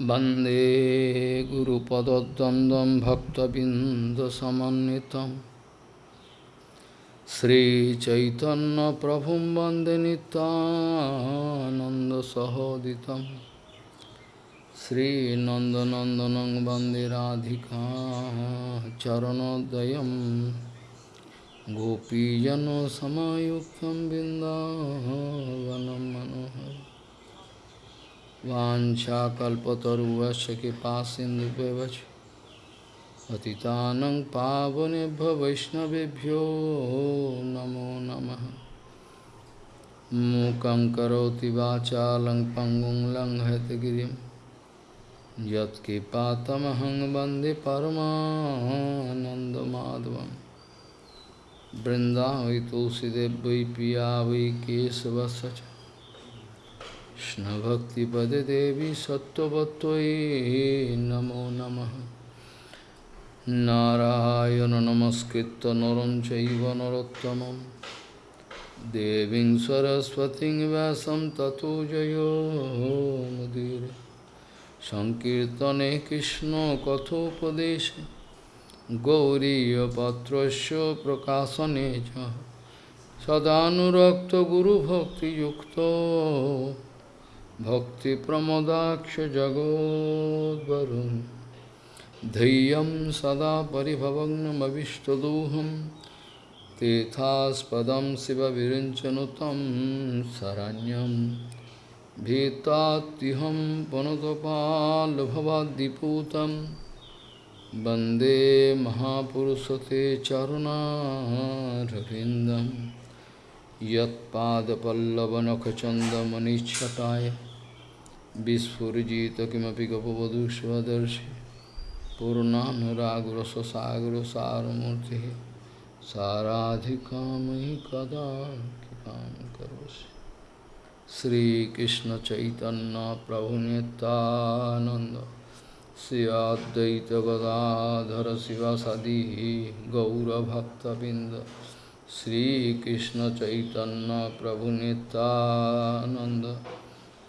वन्दे गुरुपदद्वन्द्वं भक्तबिन्दसमन्वितं श्रीचैतन्यप्रभुं वन्दे नितानन्दसहोदितं श्रीनन्दनन्दनं वन्दे राधिका चरणोदयं गोपीजनसमायुक्तं बिन्दावनं मनोहरम् वाञ्छाकल्पतरुवश्च कृपासिन्धुव्यवच पतितानं पावनेभ्यो वैष्णवेभ्यो नमो नमः। मूकं करोति वाचालं पङ्गुं लङ्घयतगिरिं यत्कृपातमहं वंदे परमानन्दमाधवं बृन्दावै तुलसीदेव वै पिया वै केशवस्य কৃষ্ণভক্তিপদে দেবী সত্যবত্যই নমো নম। নারায়ণ নমস্কৃত নরম চৈব নরোত্তম দেবীং সরস্বতী ব্যাসম ততো জয়োমুদীর সংকীর্তনে কৃষ্ণ কথোপদেশে। গৌরীপত্র প্রকাশনে সদানুরক্ত গুরুভক্তিযুক্ত। भक्तिप्रमदाक्षजगोद्वरुन् धैर्यं सदा परिभवग्नमविष्टदोहं तेथास्पदं शिवविरिञ्चनुतं शरण्यं भीतात्युहं पुनतपाल्भवाद्दिपूतं वन्दे महापुरुषते चरुणारविन्दं यत्पादपल्लवनखचन्दमनिच्छटाय विस्फुजित किमपि गपवधू स्वदर्शि पूर्णानुरागरससागरसारमूर्तिः साराधिकामयि कदा कृपां करोसि श्रीकृष्णचैतन्यप्रभुनितानन्द श्री अद्वैतगदाधर शिवसदिः गौरभक्तबिन्द श्रीकृष्णचैतन्यप्रभुनितानन्द Sri Advaita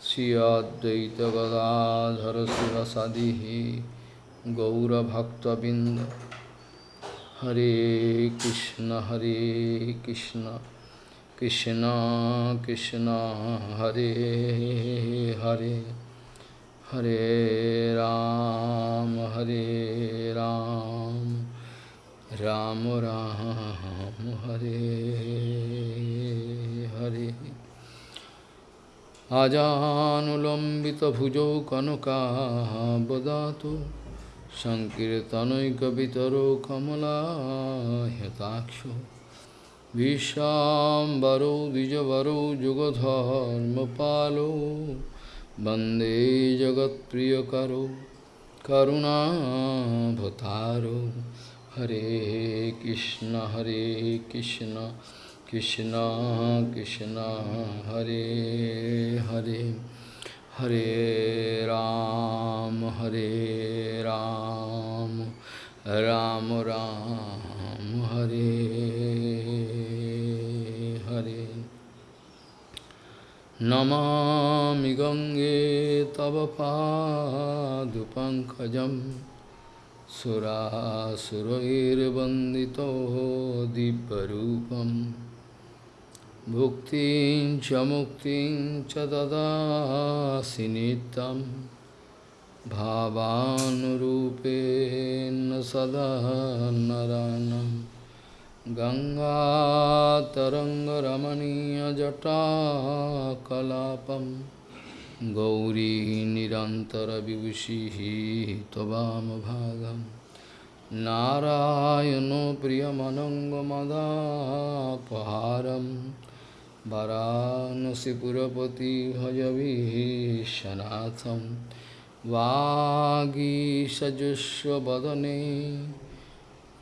श्री अद्वैत गौरभक्तबिंद हरे कृष्ण हरे कृष्ण कृष्ण कृष्ण, हरे हरे। हरे राम हरे राम राम राम, हरे हरे। আজানুলম্বিতভুজৌ কনকাবদাতু সংকীর্তনৈকবিতরো কমলাহ্যতাক্ষ বিশ্বাম্বরৌ দ্বিজবরৌ যুগধর্মপালো বন্দে জগৎপ্রিয়করো করুণাভতারো হরে কৃষ্ণ হরে Krishna Krishna Krishna Hare Hare Hare Ram Hare Ram Ram Ram Hare Hare Namami Gange Tava Padupankajam Sura Surair Bandito Diparupam Bhuktin cha muktin cha dadasi nitam Bhavanurupena sada Ganga taranga ramaniya jata kalapam Gauri nirantara vibhushihi tvam bhagam Narayano priyamanangamadapaharam वरानसीपुरपति भजभीशनाथम वागीसजुस्वदने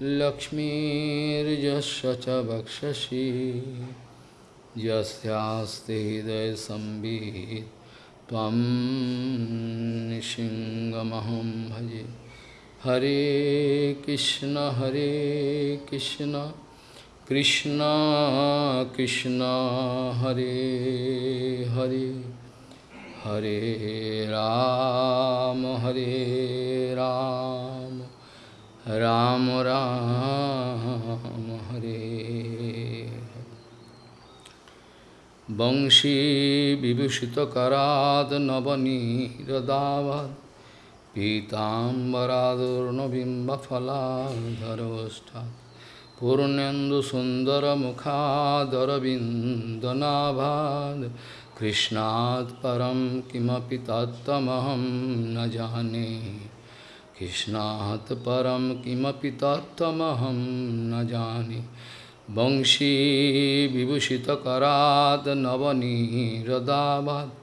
लक्ष्मीजस्व च यस्ते हृदय संबीत सिंहमहम भजे। हरे कृष्ण हरे Krishna. Krishna Krishna Hare Hare Hare Ram, Hare Ram, Ram Ram, Hare Bangshi Vibhushita Karad Navani Radavad Pitambaradurna Bimba Phaladharavasthat पूर्णेन्दुसुन्दरमुखादरविन्दनाभाद् कृष्णात् परं किमपि तत्तमहं न जाने कृष्णात् परं किमपि तत्तमहं न जाने वंशीविभूषितकरात् नवनीरदाभात्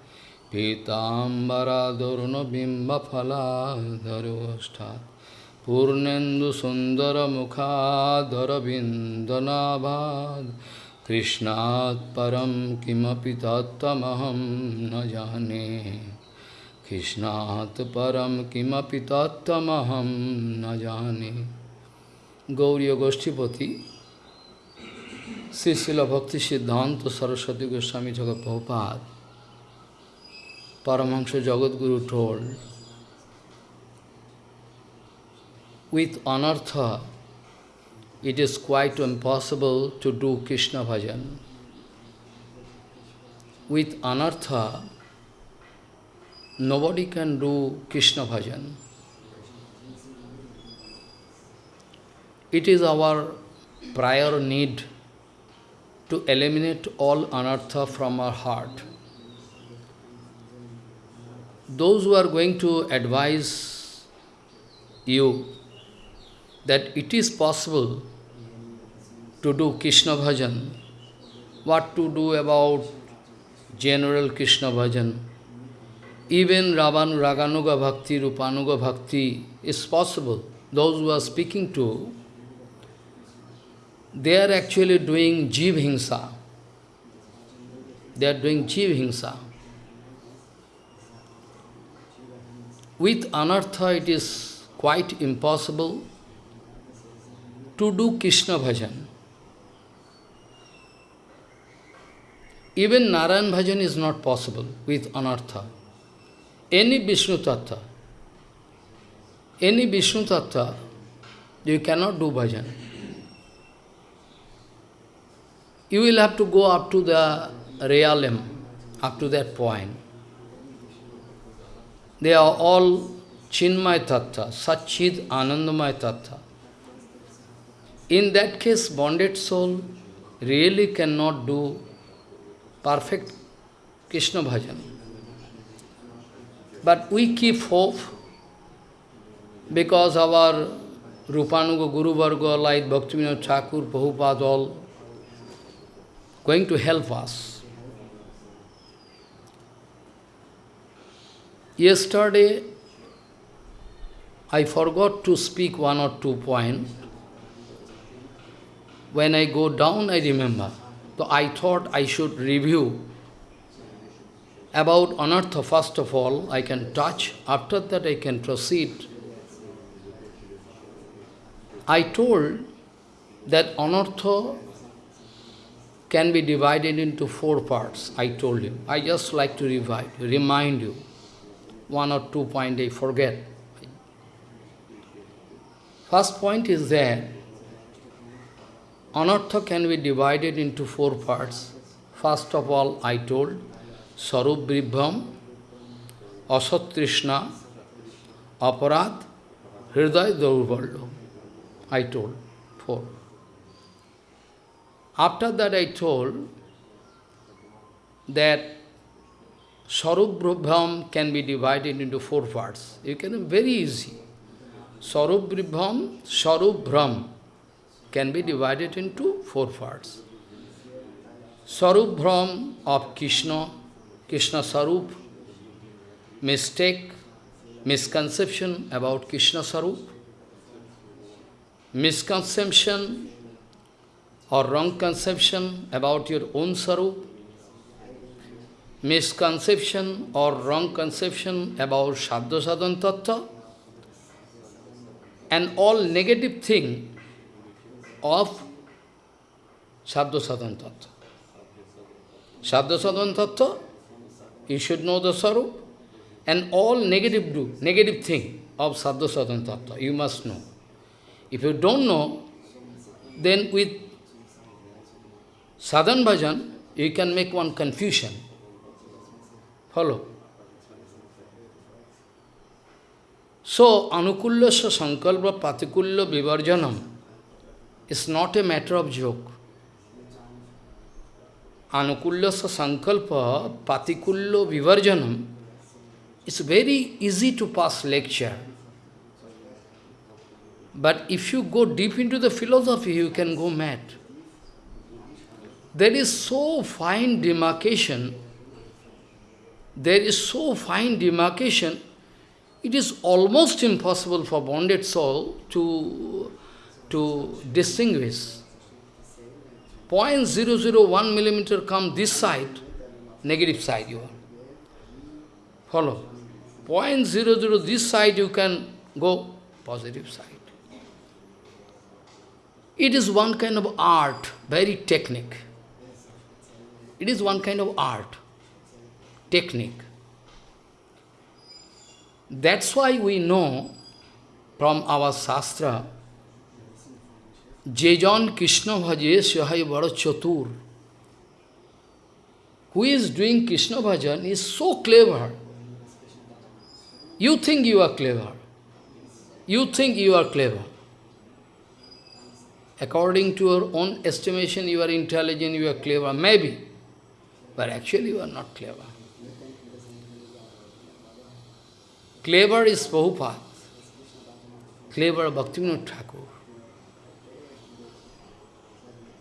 पीताम्बरादरुणबिम्बफलाधरोष्ठात् पूर्णेन्दुसुन्दरमुखाधरविन्दनाभाद् कृष्णात् परं किमपि तत्त्वमहं न जाने कृष्णात् परं किमपि तत्त्वमहं न जाने गौर्यगोष्ठीपति श्रीशिल भक्ति सिद्धांत सरस्वती गोस्वामी जगत Prabhupada Paramahansa Jagadguru told with anartha it is quite impossible to do Krishna bhajan. With anartha, nobody can do Krishna bhajan. It is our prior need to eliminate all anartha from our heart. Those who are going to advise you that it is possible to do Krishna bhajan, what to do about general Krishna bhajan. Even Ravanu Raganuga Bhakti, Rupanuga Bhakti is possible. Those who are speaking to, they are actually doing Jiv Hingsa. They are doing Jiv Hingsa. With Anartha it is quite impossible to do Krishna bhajan. Even Narayan bhajan is not possible with Anartha. Any Vishnu Tattva, any Vishnu Tattva, you cannot do bhajan. You will have to go up to the realm, up to that point. They are all Chinmay Tattva, Satchid Anandamay Tattva. In that case, bonded soul really cannot do perfect Krishna bhajan. But we keep hope because our Rupanuga Guru Varga like Bhaktivinoda Thakur, Prabhupada all going to help us. Yesterday, I forgot to speak one or two points. When I go down, I remember. So I thought I should review about anartha first of all, I can touch, after that I can proceed. I told that anartha can be divided into four parts, I told you. I just like to revive, remind you. One or two point I forget. First point is that Anartha can be divided into four parts. First of all, I told Sarup Bribham, Asat Hriday Daurvallo. I told four. After that I told that Sarup can be divided into four parts. You can very easy. Sarup Bribham, Sarup can be divided into four parts. Sarup Brahm of Krishna, Krishna Sarup, mistake, misconception about Krishna Sarup, misconception or wrong conception about your own Sarup, misconception or wrong conception about Shabda Sadhan Tattva, and all negative thing of Shabda Sadhan Tattva. Shabda Sadhan Tattva you should know the Sarup. And all negative do, negative thing of Sadhu Sadhan Tattva, you must know. If you don't know, then with sadhan bhajan, you can make one confusion. Follow. So, anukullasya sankalpa patikulya vivarjanam is not a matter of joke. Anukullasya sankalpa patikulya vivarjanam is very easy to pass lecture. But if you go deep into the philosophy, you can go mad. There is so fine demarcation, there is so fine demarcation, it is almost impossible for bonded soul to, to distinguish. 0.001 millimeter come this side, negative side you are. Follow. 0.00 this side you can go positive side. It is one kind of art, very technique. It is one kind of art, technique. That's why we know from our Shastra, Jejan Krishna Bhaje Syahai Vara Chatur. Who is doing Krishna Bhajan is so clever. You think you are clever. You think you are clever. According to your own estimation, you are intelligent, you are clever, maybe. But actually you are not clever. Clever is Prabhupada. Clever Bhaktivinoda Thakur.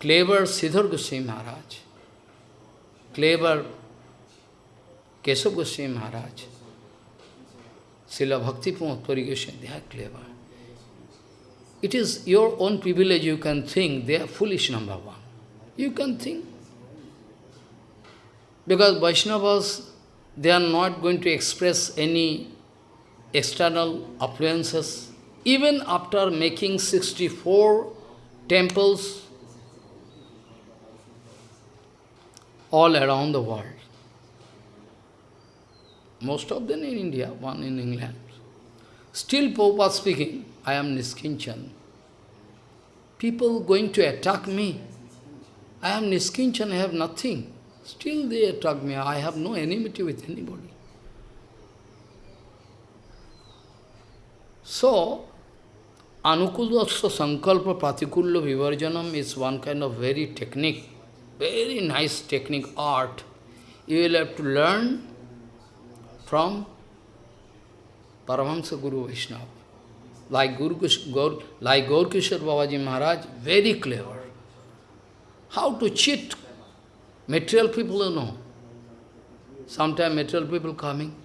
Clever Sridhar Goswami Maharaj. Clever Keshav Goswami Maharaj. Srila Bhakti Pramod Goswami, they are clever. It is your own privilege, you can think they are foolish, number one. You can think. Because Vaishnavas, they are not going to express any external affluences. Even after making 64 temples all around the world. Most of them in India, one in England. Still Prabhupada speaking, I am Niskinchan. People going to attack me. I am Niskinchan, I have nothing. Still they attack me. I have no enmity with anybody. So, Anukulasya Sankalpa Pratikulya Vivarjanam is one kind of very technique, very nice technique, art. You will have to learn from Paramahansa Guru Vaishnava. Like Guru Gaur, like Gaur Kishore Babaji Maharaj, very clever. How to cheat material people, you know. Sometimes material people coming.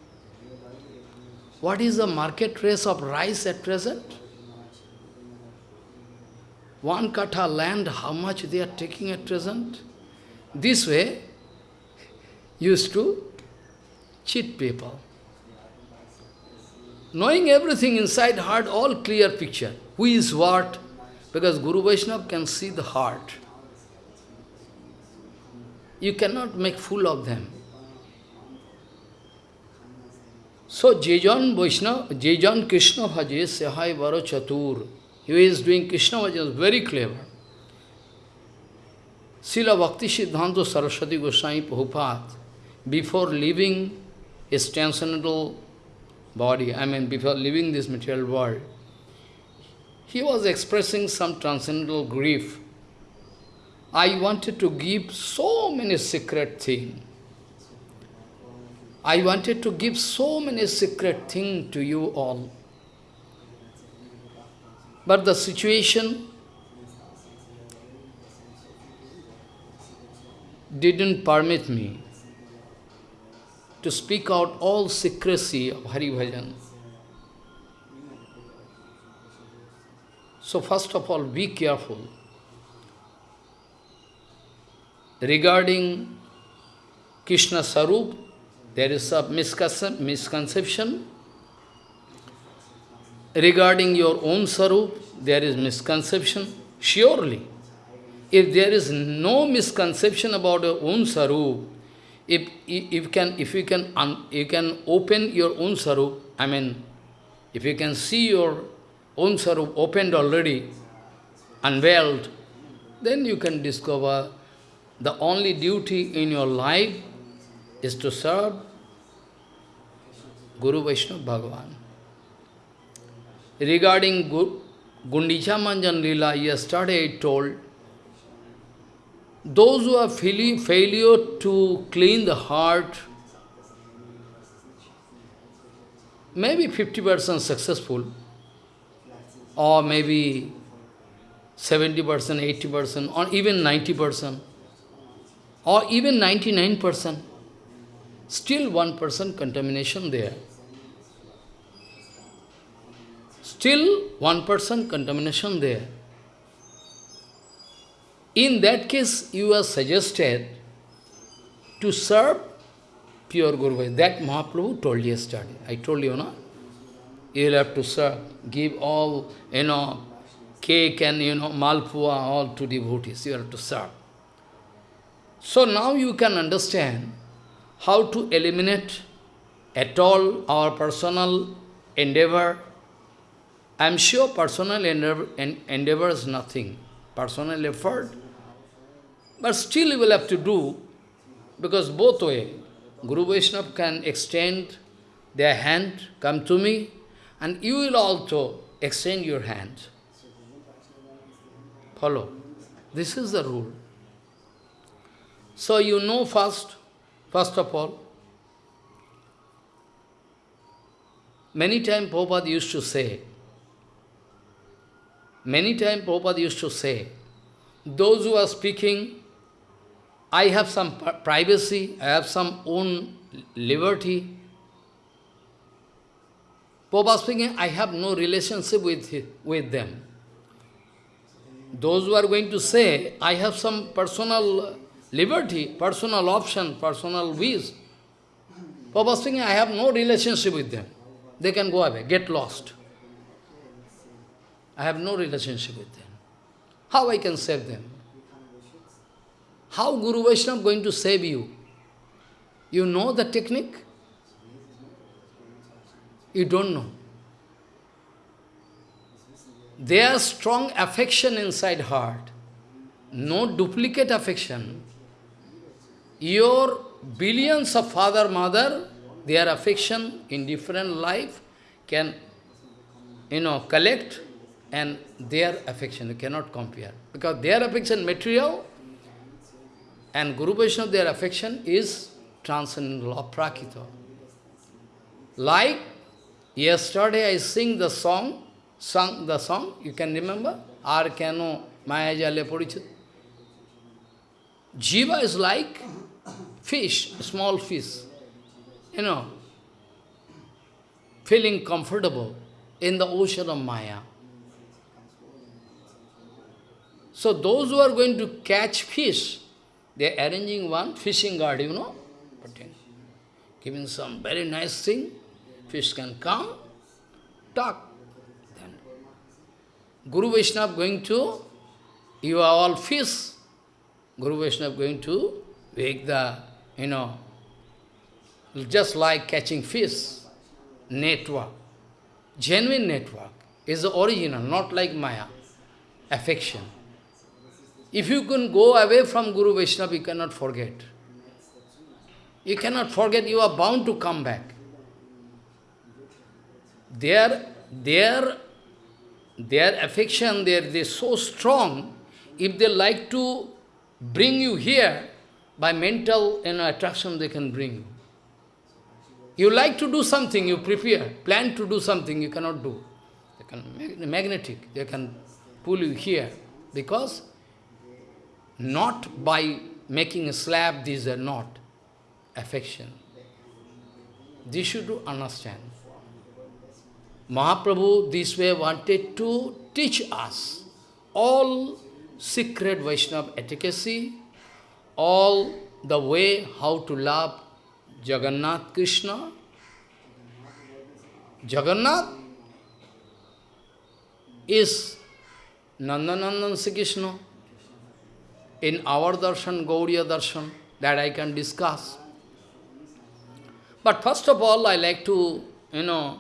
What is the market price of rice at present? One katha land, how much they are taking at present? This way, used to cheat people. Knowing everything inside heart, all clear picture. Who is what? Because Guru Vaishnava can see the heart. You cannot make fool of them. So Jejan Vaishnava, Jejan Krishna Bhaje Sahai Varo Chatur. He is doing Krishna Bhajan, very clever. Srila Bhakti Siddhanta Saraswati Goswami Prabhupada, before leaving his transcendental body, I mean before leaving this material world, he was expressing some transcendental grief. I wanted to give so many secret things. I wanted to give so many secret things to you all. But the situation didn't permit me to speak out all secrecy of Hari Bhajan. So first of all, be careful. Regarding Krishna Sarup, there is a misconception. Regarding your own Sarup, there is misconception. Surely, if there is no misconception about your own Sarup, if, if can, if you can, un, you can open your own sarup, I mean, if you can see your own sarup opened already, unveiled, then you can discover the only duty in your life is to serve Guru Vaishnava Bhagavan. Regarding Gundicha Manjan Lila, yesterday I told, those who are failure to clean the heart, maybe 50% successful, or maybe 70%, 80%, or even 90%, or even 99%, still 1% contamination there. Still 1% contamination there. In that case, you are suggested to serve pure Guru That Mahaprabhu told yesterday. I told you, no? You will have to serve, give all, you know, cake and, you know, malpua, all to devotees. You have to serve. So now you can understand how to eliminate at all our personal endeavor. I am sure personal endeavor, endeavor is nothing, personal effort. But still you will have to do, because both way, Guru Vaishnava can extend their hand, come to me, and you will also extend your hand. Follow. This is the rule. So you know first, first of all, many times Prabhupada used to say, many times Prabhupada used to say, those who are speaking, I have some privacy, I have some own liberty. Prabhupada speaking, I have no relationship with, with them. Those who are going to say, I have some personal liberty, personal option, personal wish. Papa speaking, I have no relationship with them. They can go away, get lost. I have no relationship with them. How I can save them? How Guru Vaishnava going to save you? You know the technique? You don't know. There strong affection inside heart, no duplicate affection. Your billions of father, mother, their affection in different life can, you know, collect and their affection, you cannot compare. Because their affection material and Guru Vaishnava, their affection is transcendental of Prakita. Like yesterday I sing the song, sung the song, you can remember? Ar kano maya jale porichit. Jiva is like fish, small fish, you know, feeling comfortable in the ocean of Maya. So those who are going to catch fish, they are arranging one fishing guard, you know, putting, giving some very nice thing, fish can come, talk. Then. Guru Vaishnava going to, you are all fish, Guru Vaishnava going to wake the you know, just like catching fish, network, genuine network, is the original, not like Maya, affection. If you can go away from Guru Vaishnava, you cannot forget. You cannot forget, you are bound to come back. Their, their, their affection, they are so strong, if they like to bring you here, by mental you know, attraction they can bring you. You like to do something, you prepare, plan to do something, you cannot do. They can magnetic, they can pull you here. Because not by making a slab, these are not affection. This should understand. Mahaprabhu this way wanted to teach us all secret Vaishnava efficacy, all the way how to love Jagannath Krishna. Jagannath is Nandanandan Sri Krishna. In our darshan, Gauriya darshan, that I can discuss. But first of all, I like to, you know,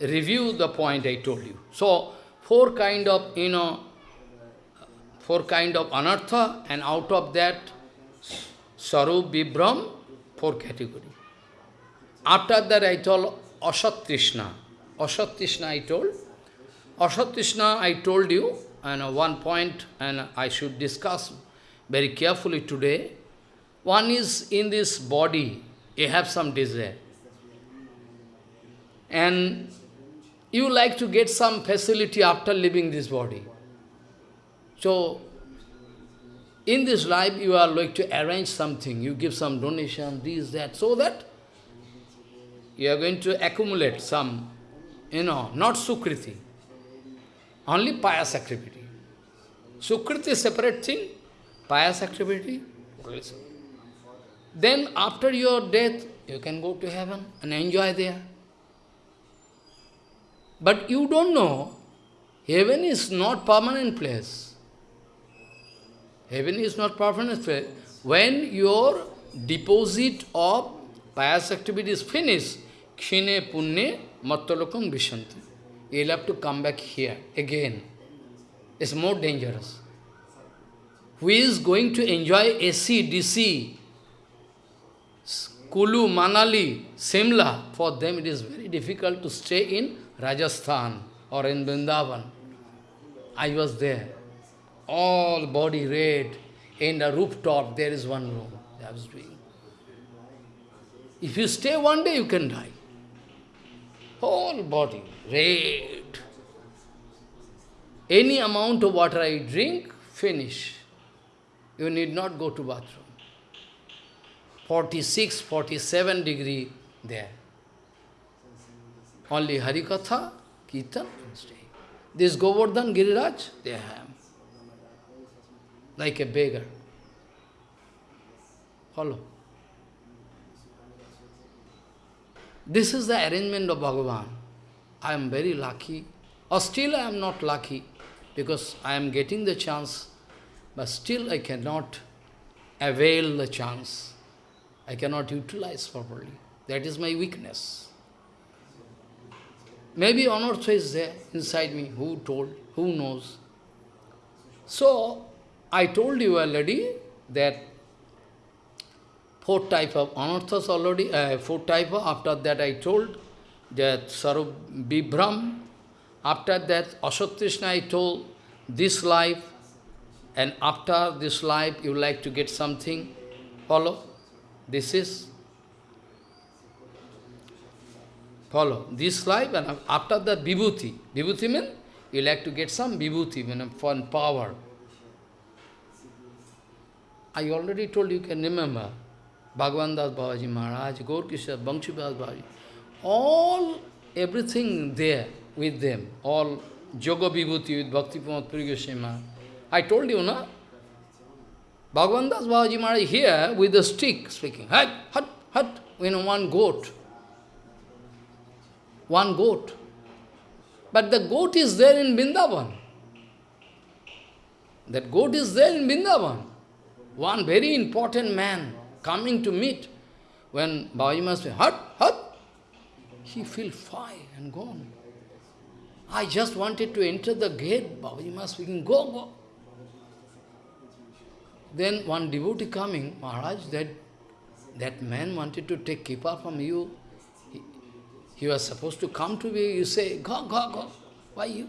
review the point I told you. So, four kind of, you know, four kind of anartha, and out of that, Sarup, Vibram, four category. After that, I told Asat Trishna. I told. Asat I told you, and one point, and I should discuss very carefully today. One is in this body, you have some desire. And you like to get some facility after leaving this body. So, in this life, you are like to arrange something. You give some donation, this, that, so that you are going to accumulate some, you know, not Sukriti, only pious activity. Sukriti is separate thing, pious activity, then after your death, you can go to heaven and enjoy there. But you don't know, heaven is not permanent place. Heaven is not permanent place. When your deposit of pious activity is finished, kshine punne mattalokam vishanti. You'll have to come back here again. It's more dangerous. Who is going to enjoy AC, DC, Kulu, Manali, Simla, for them it is very difficult to stay in Rajasthan or in Vrindavan. I was there. All body red. In the rooftop, there is one room. I was doing. If you stay one day, you can die. Whole body red. Any amount of water I drink, finish. You need not go to bathroom. 46, 47 degree there. Only Harikatha, Kirtan, stay. This Govardhan Giriraj, they have. Like a beggar. Follow. This is the arrangement of Bhagavan. I am very lucky. Or still I am not lucky, because I am getting the chance, but still I cannot avail the chance. I cannot utilize properly. That is my weakness. Maybe Anartha is there inside me. Who told? Who knows? So, I told you already that four type of anarthas already, uh, four type of, after that I told that Sarup Vibram, after that Asatrishna I told this life, and after this life you like to get something, follow? This is, follow, this life and after that vibhuti. Vibhuti means you like to get some vibhuti, mean fun power. I already told you, can remember, Bhagavan Das Babaji Maharaj, Gaur Kishore, Banshidas Babaji, all, everything there with them, all Yoga Vibhuti with Bhakti Pramod Puri I told you, na? Bhagavan Das Maharaj here with a stick speaking, hut, hut, hut, you know, one goat. One goat. But the goat is there in Vrindavan. That goat is there in Vrindavan. One very important man coming to meet. When Babaji Maharaj hut, hut, he feel fine and gone. I just wanted to enter the gate. Babaji Maharaj speaking, go, go. Then one devotee coming, Maharaj, that, that man wanted to take kippa from you. He, he was supposed to come to me, you say, go, go, go. Why you?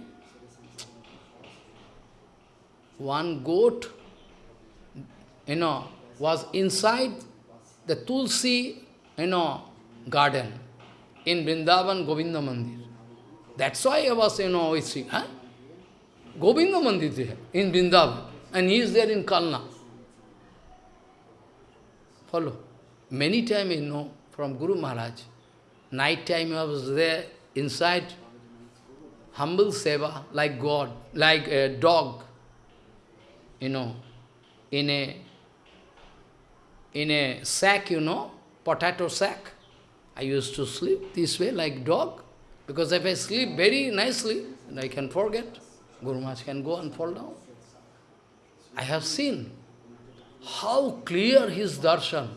One goat, you know, was inside the Tulsi, you know, garden in Vrindavan Govinda Mandir. That's why I was, you know, saying, huh? Govinda Mandir there, in Vrindavan, and he is there in Kalna. Follow. Many times you know from Guru Maharaj. Night time I was there inside humble seva like God, like a dog, you know, in a in a sack, you know, potato sack. I used to sleep this way like dog, because if I sleep very nicely, then I can forget. Guru Maharaj can go and fall down. I have seen how clear his darshan.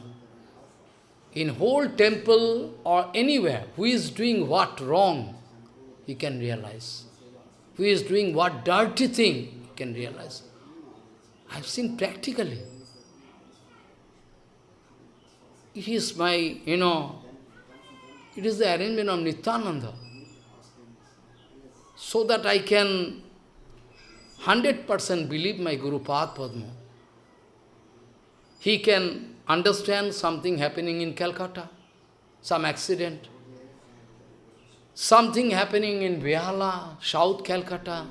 in whole temple or anywhere, who is doing what wrong, he can realize. Who is doing what dirty thing, he can realize. I've seen practically. It is my, you know, it is the arrangement of Nityananda. So that I can 100% believe my Guru Padma. He can understand something happening in Calcutta, some accident. Something happening in Behala, South Calcutta,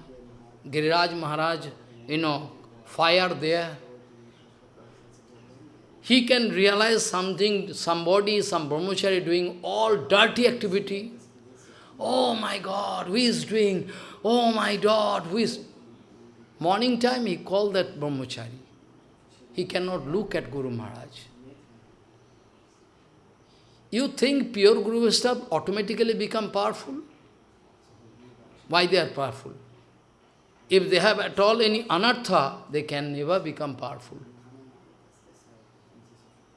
Giriraj Maharaj, you know, fire there. He can realize something, somebody, some brahmachari doing all dirty activity. Oh my God, who is doing? Oh my God, who is? Morning time he called that brahmachari. He cannot look at Guru Maharaj. You think pure Guru Vaishnava automatically become powerful? Why they are powerful? If they have at all any anartha, they can never become powerful.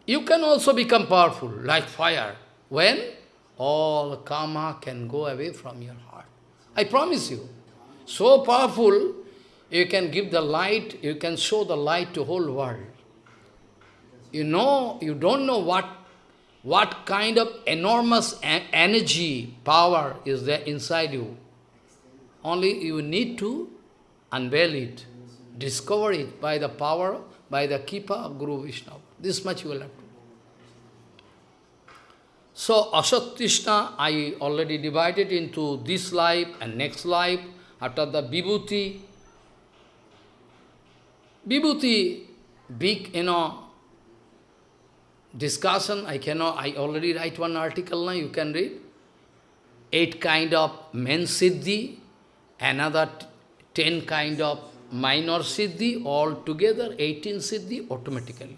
You can also become powerful, like fire. When? All karma can go away from your heart. I promise you. So powerful, you can give the light, you can show the light to whole world. You know, you don't know what what kind of enormous energy, power is there inside you. Only you need to unveil it, discover it by the power, by the Kipa of Guru Vishnu. This much you will have to. do. So, Asat I already divided into this life and next life, after the Vibhuti. Vibhuti, big, you know, discussion, I cannot, I already write one article now, you can read. Eight kind of main siddhi, another ten kind of minor siddhi, all together eighteen siddhi automatically.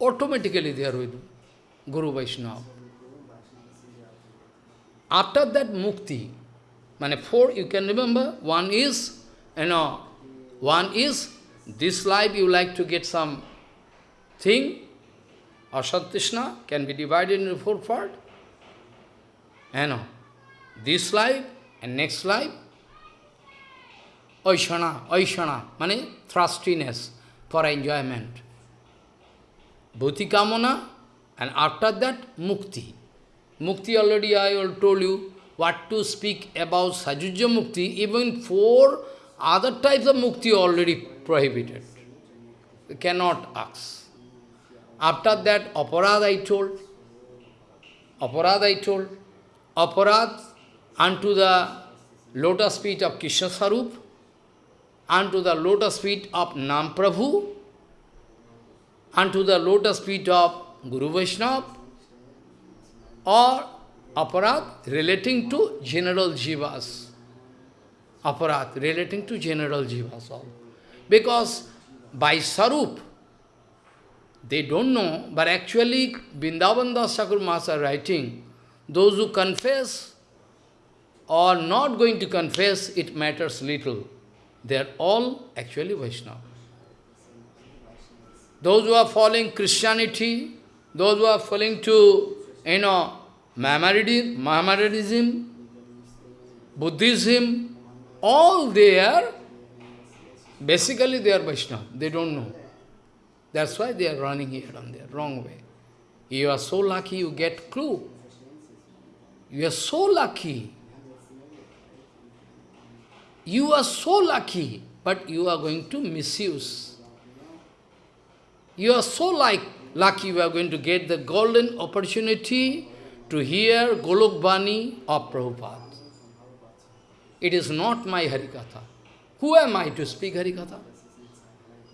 Automatically they are with Guru Vaishnava. After that mukti, mane four you can remember, one is, you know, one is, this life you like to get some thing, Asat can be divided into four parts. You know, this life and next life, Oishana, Oishana, means thrustiness for enjoyment. Bhuti and after that, Mukti. Mukti already I told you what to speak about Sajuja Mukti, even four other types of Mukti already prohibited. We cannot ask. After that, aparad I told. Aparad I told. Aparad unto the lotus feet of Krishna Sarup, unto the lotus feet of Nam Prabhu, unto the lotus feet of Guru Vaishnava, or aparad relating to general jivas. Aparad relating to general jivas all. Because by Sarup, they don't know, but actually Vrindavan Das Thakur writing, those who confess or not going to confess, it matters little. They are all actually Vaishnava. Those who are following Christianity, those who are following to, you know, Mohammedanism, Buddhism, all they are, basically they are Vaishnava. They don't know. That's why they are running here and there, wrong way. You are so lucky you get clue. You are so lucky. You are so lucky, but you are going to misuse. You are so like lucky you are going to get the golden opportunity to hear Golok Bani of Prabhupada. It is not my Harikatha. Who am I to speak Harikatha?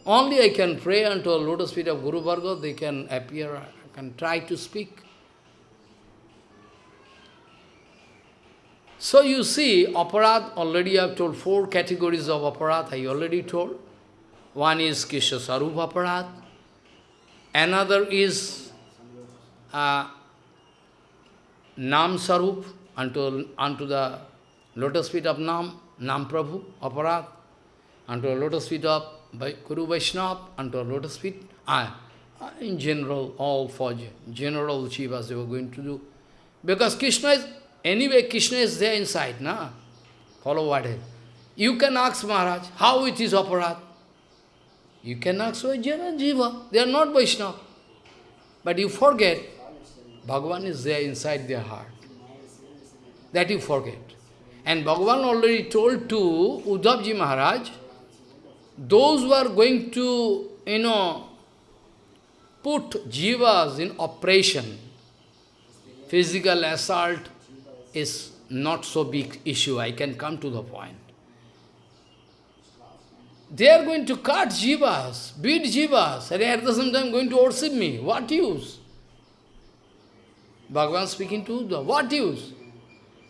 Only I can pray unto a lotus feet of Guru Varga, they can appear, I can try to speak. So you see, aparat, already I have told four categories of aparat, I already told. One is Kisha Sarup aparat, another is uh, Nam Sarup, unto, unto the lotus feet of Nam, Nam Prabhu, aparat, unto the lotus feet of by Guru Vaishnava unto lotus feet. Ah, Uh, In general, all for ge- general Jivas they were going to do. Because Krishna is, anyway Krishna is there inside, na? Follow what is. You can ask Maharaj, how it is aparat? You can ask for Jana Jiva. They are not Vaishnava. But you forget, Bhagavan is there inside their heart. That you forget. And Bhagavan already told to Uddhavji Maharaj, those who are going to, you know, put jivas in operation, physical assault is not so big issue. I can come to the point. They are going to cut jivas, beat jivas, and at the same time going to worship me. What use? Bhagavan speaking to Uddhav, what use?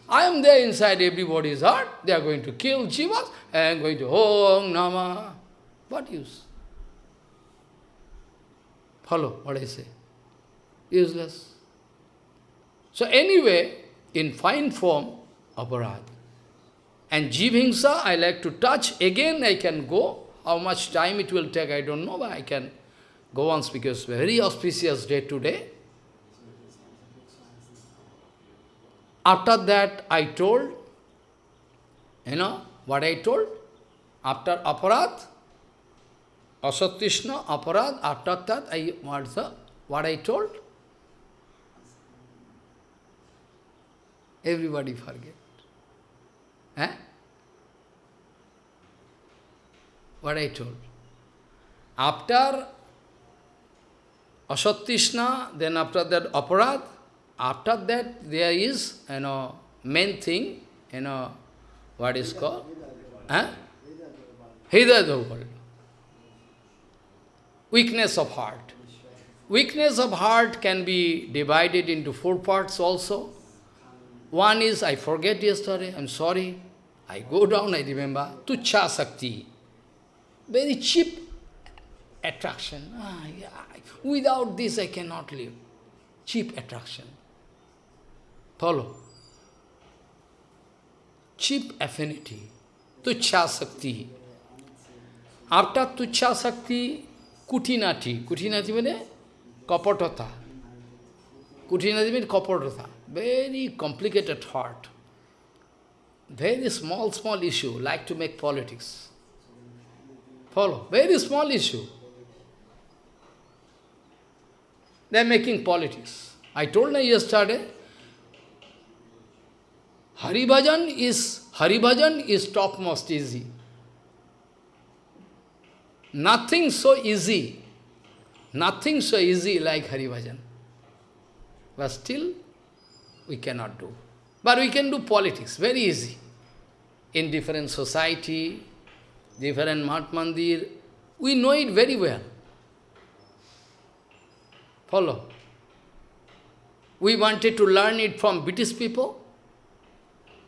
I am there inside everybody's heart. They are going to kill jivas and going to Om Nama. What use? Follow what I say. Useless. So anyway, in fine form, aparad. And jivhingsa, I like to touch. Again, I can go. How much time it will take, I don't know, but I can go on because very auspicious day today. After that, I told, you know, what I told? After aparad, asatrishna, aparad, after that, I, the, what I told? Everybody forget. Eh? What I told. After asatrishna, then after that aparad, after that there is, you know, main thing, you know, what is called? Eh? Hidayat Weakness of heart. Weakness of heart can be divided into four parts also. One is, I forget yesterday, I'm sorry. I go down, I remember, Tucha Sakti. Very cheap attraction. Ah, yeah. Without this I cannot live. Cheap attraction. Follow. Cheap affinity. Tucha Sakti. After Tucha Sakti, Kutinati. Kutinati means Kapatata. Kutinati means Kapatata. Very complicated heart. Very small, small issue, like to make politics. Follow. Very small issue. They are making politics. I told you yesterday, Hari Bhajan is, Hari Bhajan is topmost easy. Nothing so easy, nothing so easy like Hari Bhajan. But still, we cannot do. But we can do politics, very easy. In different society, different mat mandir, we know it very well. Follow. We wanted to learn it from British people.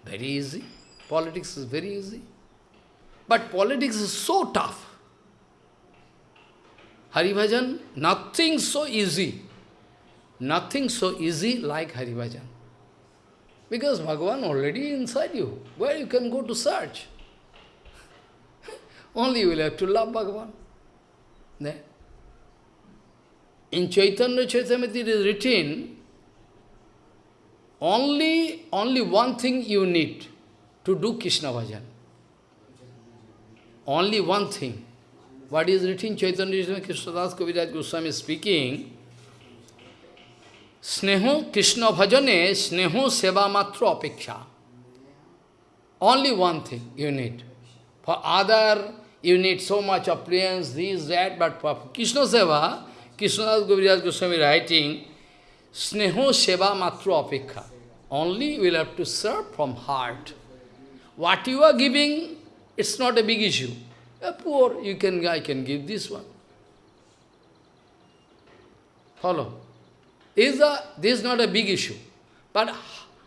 Very easy. Politics is very easy. But politics is so tough. Hari Bhajan, nothing so easy. Nothing so easy like Hari Bhajan. Because Bhagavan already inside you. Where you can go to search? Only you will have to love Bhagavan. In Chaitanya Charitamrita it is written, only, only one thing you need to do Krishna bhajan. Only one thing. What is written Chaitanya Krishnadas Kaviraj Goswami speaking, Sneho Krishna bhajane, sneho seva matra apeksha. Only one thing you need. For other, you need so much appliance, this, that, but for Krishna seva, Krishnadas Kaviraj Goswami writing, Sneho seva matra apekha. Only will have to serve from heart. What you are giving, it's not a big issue. A poor, you can, I can give this one. Follow. Is a, this is not a big issue. But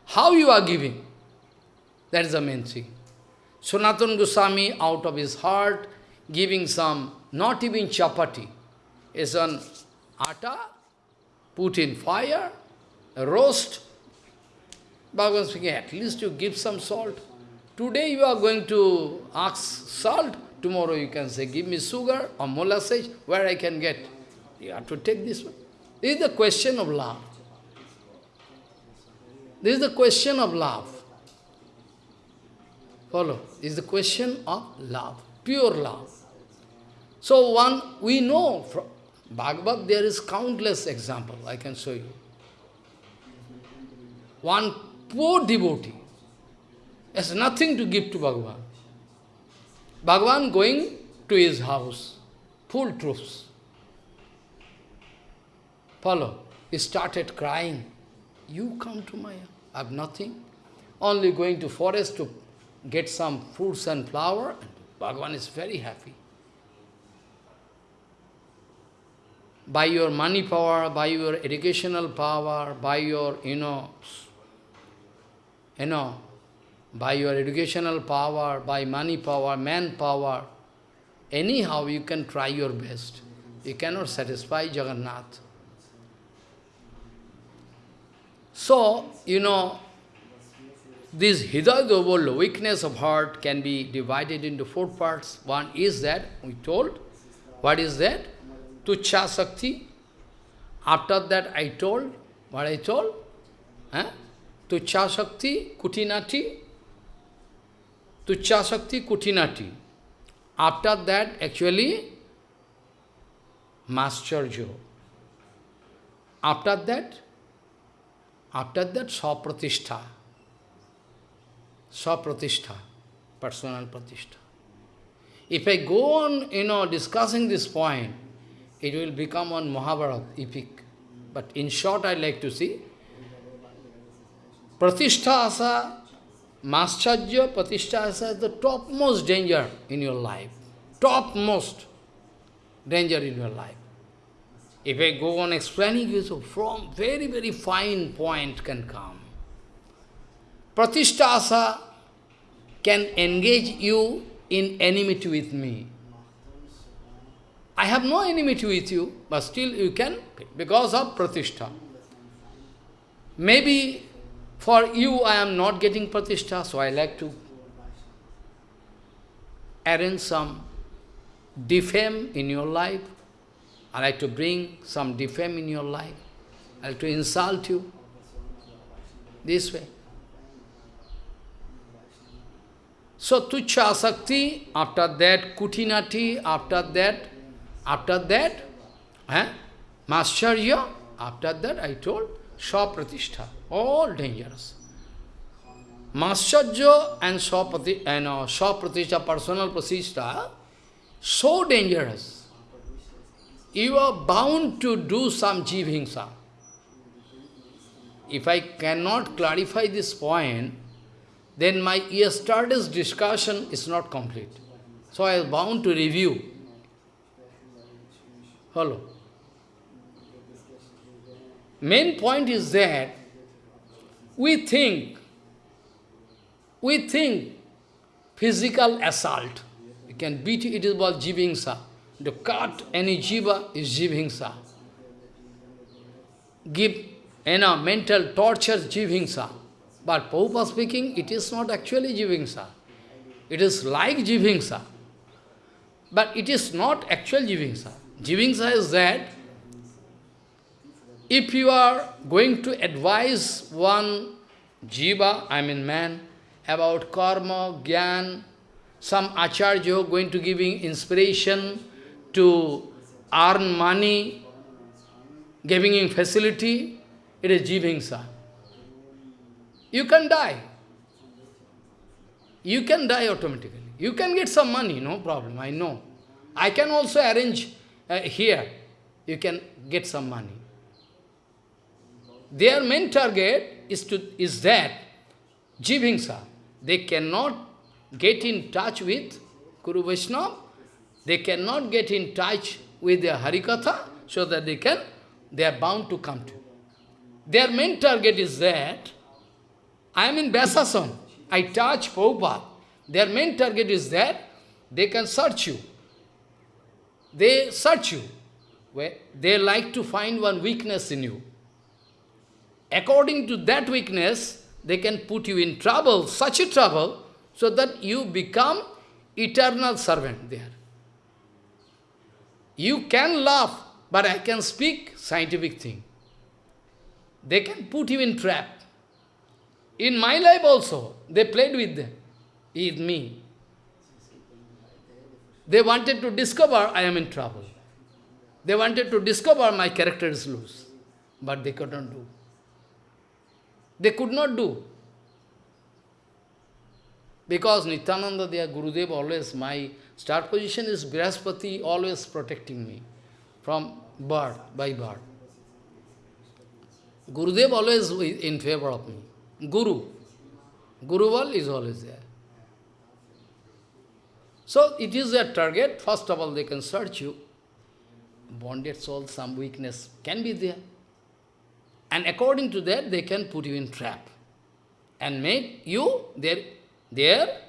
how you are giving, that is the main thing. Sanatana Goswami, out of his heart, giving some, not even chapati, is an atta, put in fire, roast. Bhagavan speaking, at least you give some salt. Today you are going to ask salt, tomorrow you can say, give me sugar or molasses, where I can get. You have to take this one. This is the question of love. This is the question of love. Follow. This is the question of love, pure love. So one, we know from Bhagavad there is countless example, I can show you. One poor devotee has nothing to give to Bhagavan. Bhagavan going to his house, full troops. Follow. He started crying. You come to my I have nothing. Only going to forest to get some fruits and flower. Bhagavan is very happy. By your money power, by your educational power, by your, you know, you know, by your educational power, by money power, man power, anyhow you can try your best. You cannot satisfy Jagannath. So, you know, this Hidayadobol, weakness of heart, can be divided into four parts. One is that, we told, what is that? Tucha Sakti. After that I told, what I told? Huh? Tucha Shakti, Kutinati. Tucha Shakti, Kutinati. After that, actually, Mascharjo. After that, after that, Sapratishtha. Sapratishtha, personal pratishtha. If I go on, you know, discussing this point, it will become one Mahabharata epic. But in short, I like to see, Pratishtha asa, Mascharya Pratishtha asa is the topmost danger in your life. Topmost danger in your life. If I go on explaining you, so from very, very fine point can come. Pratishtasa can engage you in enmity with me. I have no enmity with you, but still you can, because of Pratishtha. Maybe for you I am not getting Pratishtha, so I like to arrange some defame in your life. I like to bring some defame in your life. I like to insult you. This way. So Tucha Asakti, after that Kutinati, after that, after that, eh? Mascharya, after that I told Swapratishtha, all dangerous. Mascharya and Swaprati, and uh, Swapratishtha, personal pratishtha, so dangerous. You are bound to do some jivhingsa. If I cannot clarify this point, then my yesterday's discussion is not complete. So I am bound to review. Hello. Main point is that we think, we think physical assault can beat it is called jivingsa. To cut any jiva is jivingsa. Give, you know, mental torture jivingsa. But Prabhupada speaking, it is not actually jivingsa. It is like jivingsa. But it is not actual jivingsa. Jivingsa is that if you are going to advise one jiva, I mean man, about karma, gyan, some acharya going to giving inspiration to earn money, giving him facility, it is jivingsa. You can die. You can die automatically. You can get some money, no problem, I know. I can also arrange uh, here, you can get some money. Their main target is, to, is that, jivingsa. They cannot get in touch with Guru Vaishnava, they cannot get in touch with their Harikatha, so that they can, they are bound to come to. Their main target is that, I am in Besasan, I touch Prabhupada. Their main target is that they can search you. They search you. They like to find one weakness in you. According to that weakness, they can put you in trouble, such a trouble, so that you become eternal servant there. You can laugh but I can speak scientific thing. They can put you in trap. In my life also, they played with them, with me. They wanted to discover I am in trouble. They wanted to discover my character is loose, but they could not do. They could not do. Because Nityananda, their Gurudev, always, my start position is Brihaspati, always protecting me from birth, by birth. Gurudev always in favor of me. Guru. Guruval is always there. So it is their target. First of all, they can search you. Bonded soul, some weakness can be there. And according to that, they can put you in trap. And make you their, their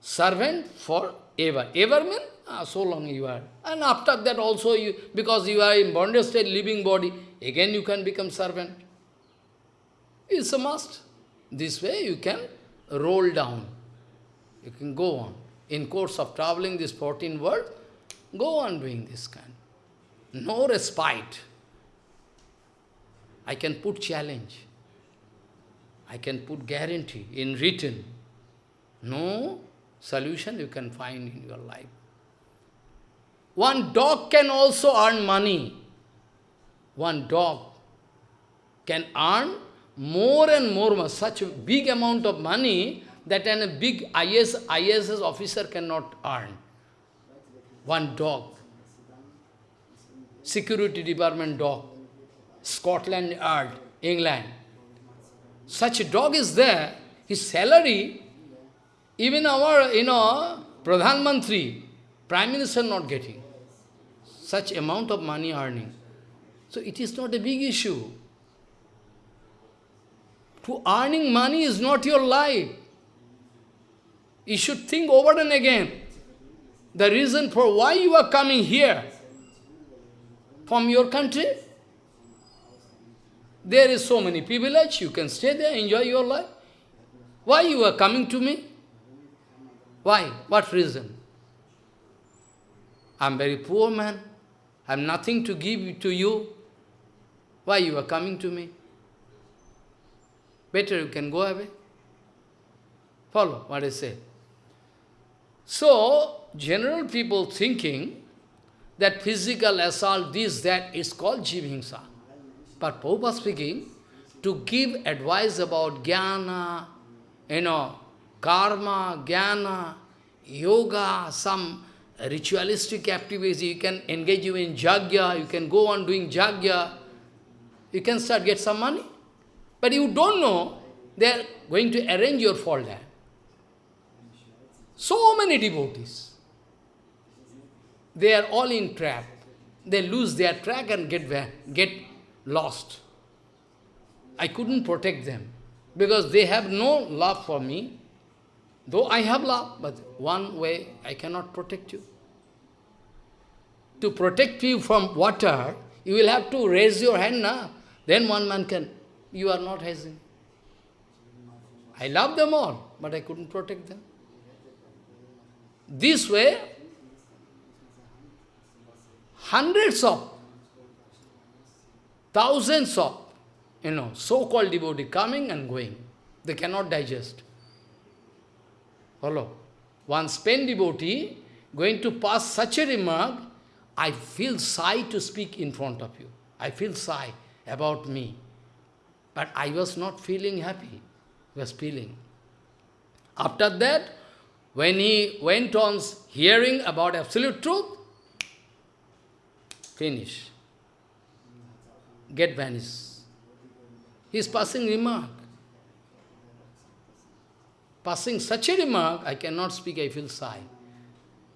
servant for ever. Ever ah, so long you are. And after that also, you because you are in bonded state, living body, again you can become servant. It's a must. This way you can roll down. You can go on. In course of traveling this 14 world, go on doing this kind. No respite. I can put challenge. I can put guarantee in written. No solution you can find in your life. One dog can also earn money. One dog can earn more and more, such a big amount of money that a big IS, ISS officer cannot earn. One dog, security department dog, Scotland Yard, England. Such a dog is there, his salary, even our, you know, Pradhan Mantri, Prime Minister not getting. Such amount of money earning. So it is not a big issue. To earning money is not your life. You should think over and again. The reason for why you are coming here from your country. There is so many privilege, you can stay there, enjoy your life. Why you are coming to me? Why? What reason? I am very poor man. I have nothing to give to you. Why you are coming to me? Better you can go away. Follow what I say. So, general people thinking that physical assault, this, that, is called jivhingsa. But Prabhupada speaking, to give advice about jnana, you know, karma, jnana, yoga, some ritualistic activity, you can engage you in jagya, you can go on doing jagya, you can start get some money. But you don't know, they are going to arrange your fall there. So many devotees. They are all in trap. They lose their track and get, get lost. I couldn't protect them because they have no love for me. Though I have love, but one way I cannot protect you. To protect you from water, you will have to raise your hand now. Then one man can. You are not raising. I love them all, but I couldn't protect them. This way, hundreds of, thousands of, you know, so-called devotee coming and going. They cannot digest. Follow? One Spain devotee going to pass such a remark, I feel shy to speak in front of you. I feel shy about me. But I was not feeling happy. I was feeling. After that, when he went on hearing about absolute truth, finish. Get vanished. His passing remark. Passing such a remark, I cannot speak, I feel sigh.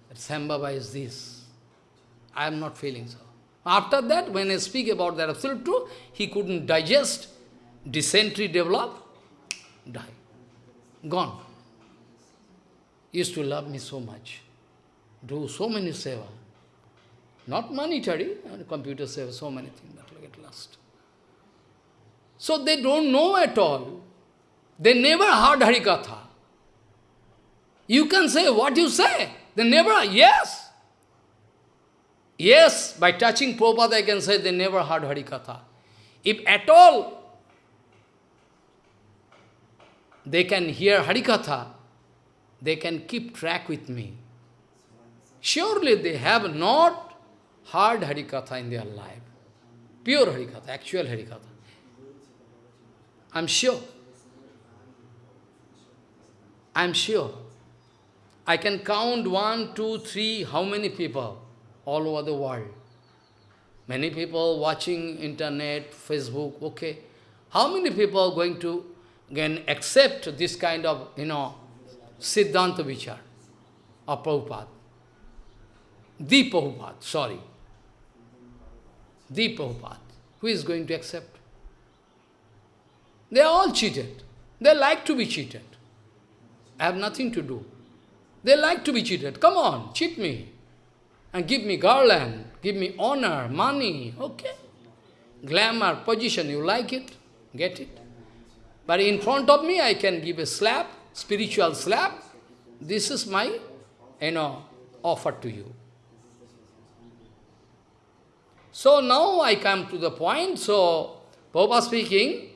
That Sambhava is this. I am not feeling so. After that, when I speak about that absolute truth, he couldn't digest, dysentery develop, die. Gone used to love me so much, do so many seva. Not monetary, computer seva, so many things, So they don't know at all. They never heard Harikatha. You can say what you say. They never, yes. Yes, by touching Prabhupada, I can say they never heard Harikatha. If at all they can hear Harikatha, they can keep track with me. Surely they have not heard Harikatha in their life. Pure Harikatha, actual Harikatha. I'm sure. I'm sure. I can count one, two, three, how many people all over the world. Many people watching internet, Facebook, okay. How many people are going to again accept this kind of, you know, Siddhanta Vichar of Prabhupada? The Prabhupada, sorry. The Prabhupada. Who is going to accept? They are all cheated. They like to be cheated. I have nothing to do. They like to be cheated. Come on, cheat me. And give me garland, give me honor, money, okay. Glamour, position, you like it, get it. But in front of me, I can give a slap, spiritual slap. This is my, you know, offer to you. So now I come to the point. So, Prabhupada speaking,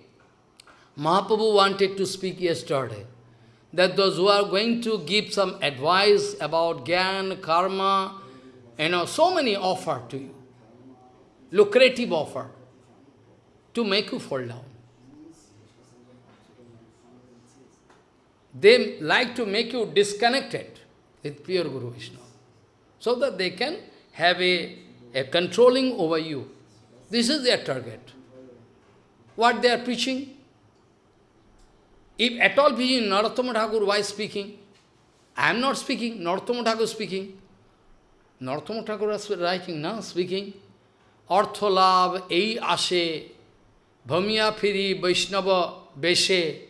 Mahaprabhu wanted to speak yesterday that those who are going to give some advice about Gyan, Karma, you know, so many offer to you, lucrative offer, to make you fall down. They like to make you disconnected with pure Guru Vishnu, so that they can have a, a controlling over you. This is their target. What they are preaching? If at all preaching, Narottama Thakur, why speaking? I am not speaking, Narottama Thakur speaking. Narottama Thakur is writing, now speaking. Artholab, ei ashe, bhamya phiri, Vaishnava, beshe,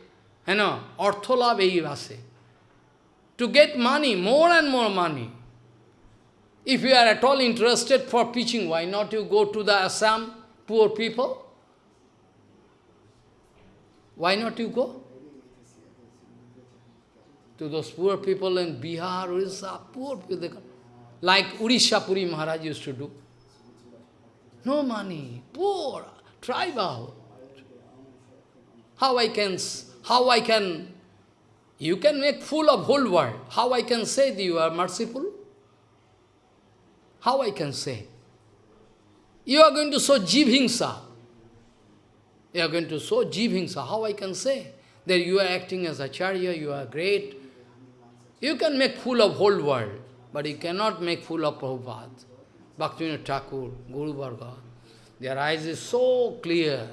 you know, artholab ei ashe. To get money, more and more money. If you are at all interested for preaching, why not you go to the Assam, poor people? Why not you go? To those poor people in Bihar, Orissa, poor people, like Urisha Puri Maharaj used to do. No money, poor, tribal. How I can, how I can, you can make fool of whole world. How I can say that you are merciful? How I can say? You are going to show Jivhingsa. You are going to show Jivhingsa. How I can say that you are acting as Acharya, you are great. You can make fool of whole world. But you cannot make fool of Prabhupada, Bhaktivinoda Thakur, Guru Varga. Their eyes is so clear,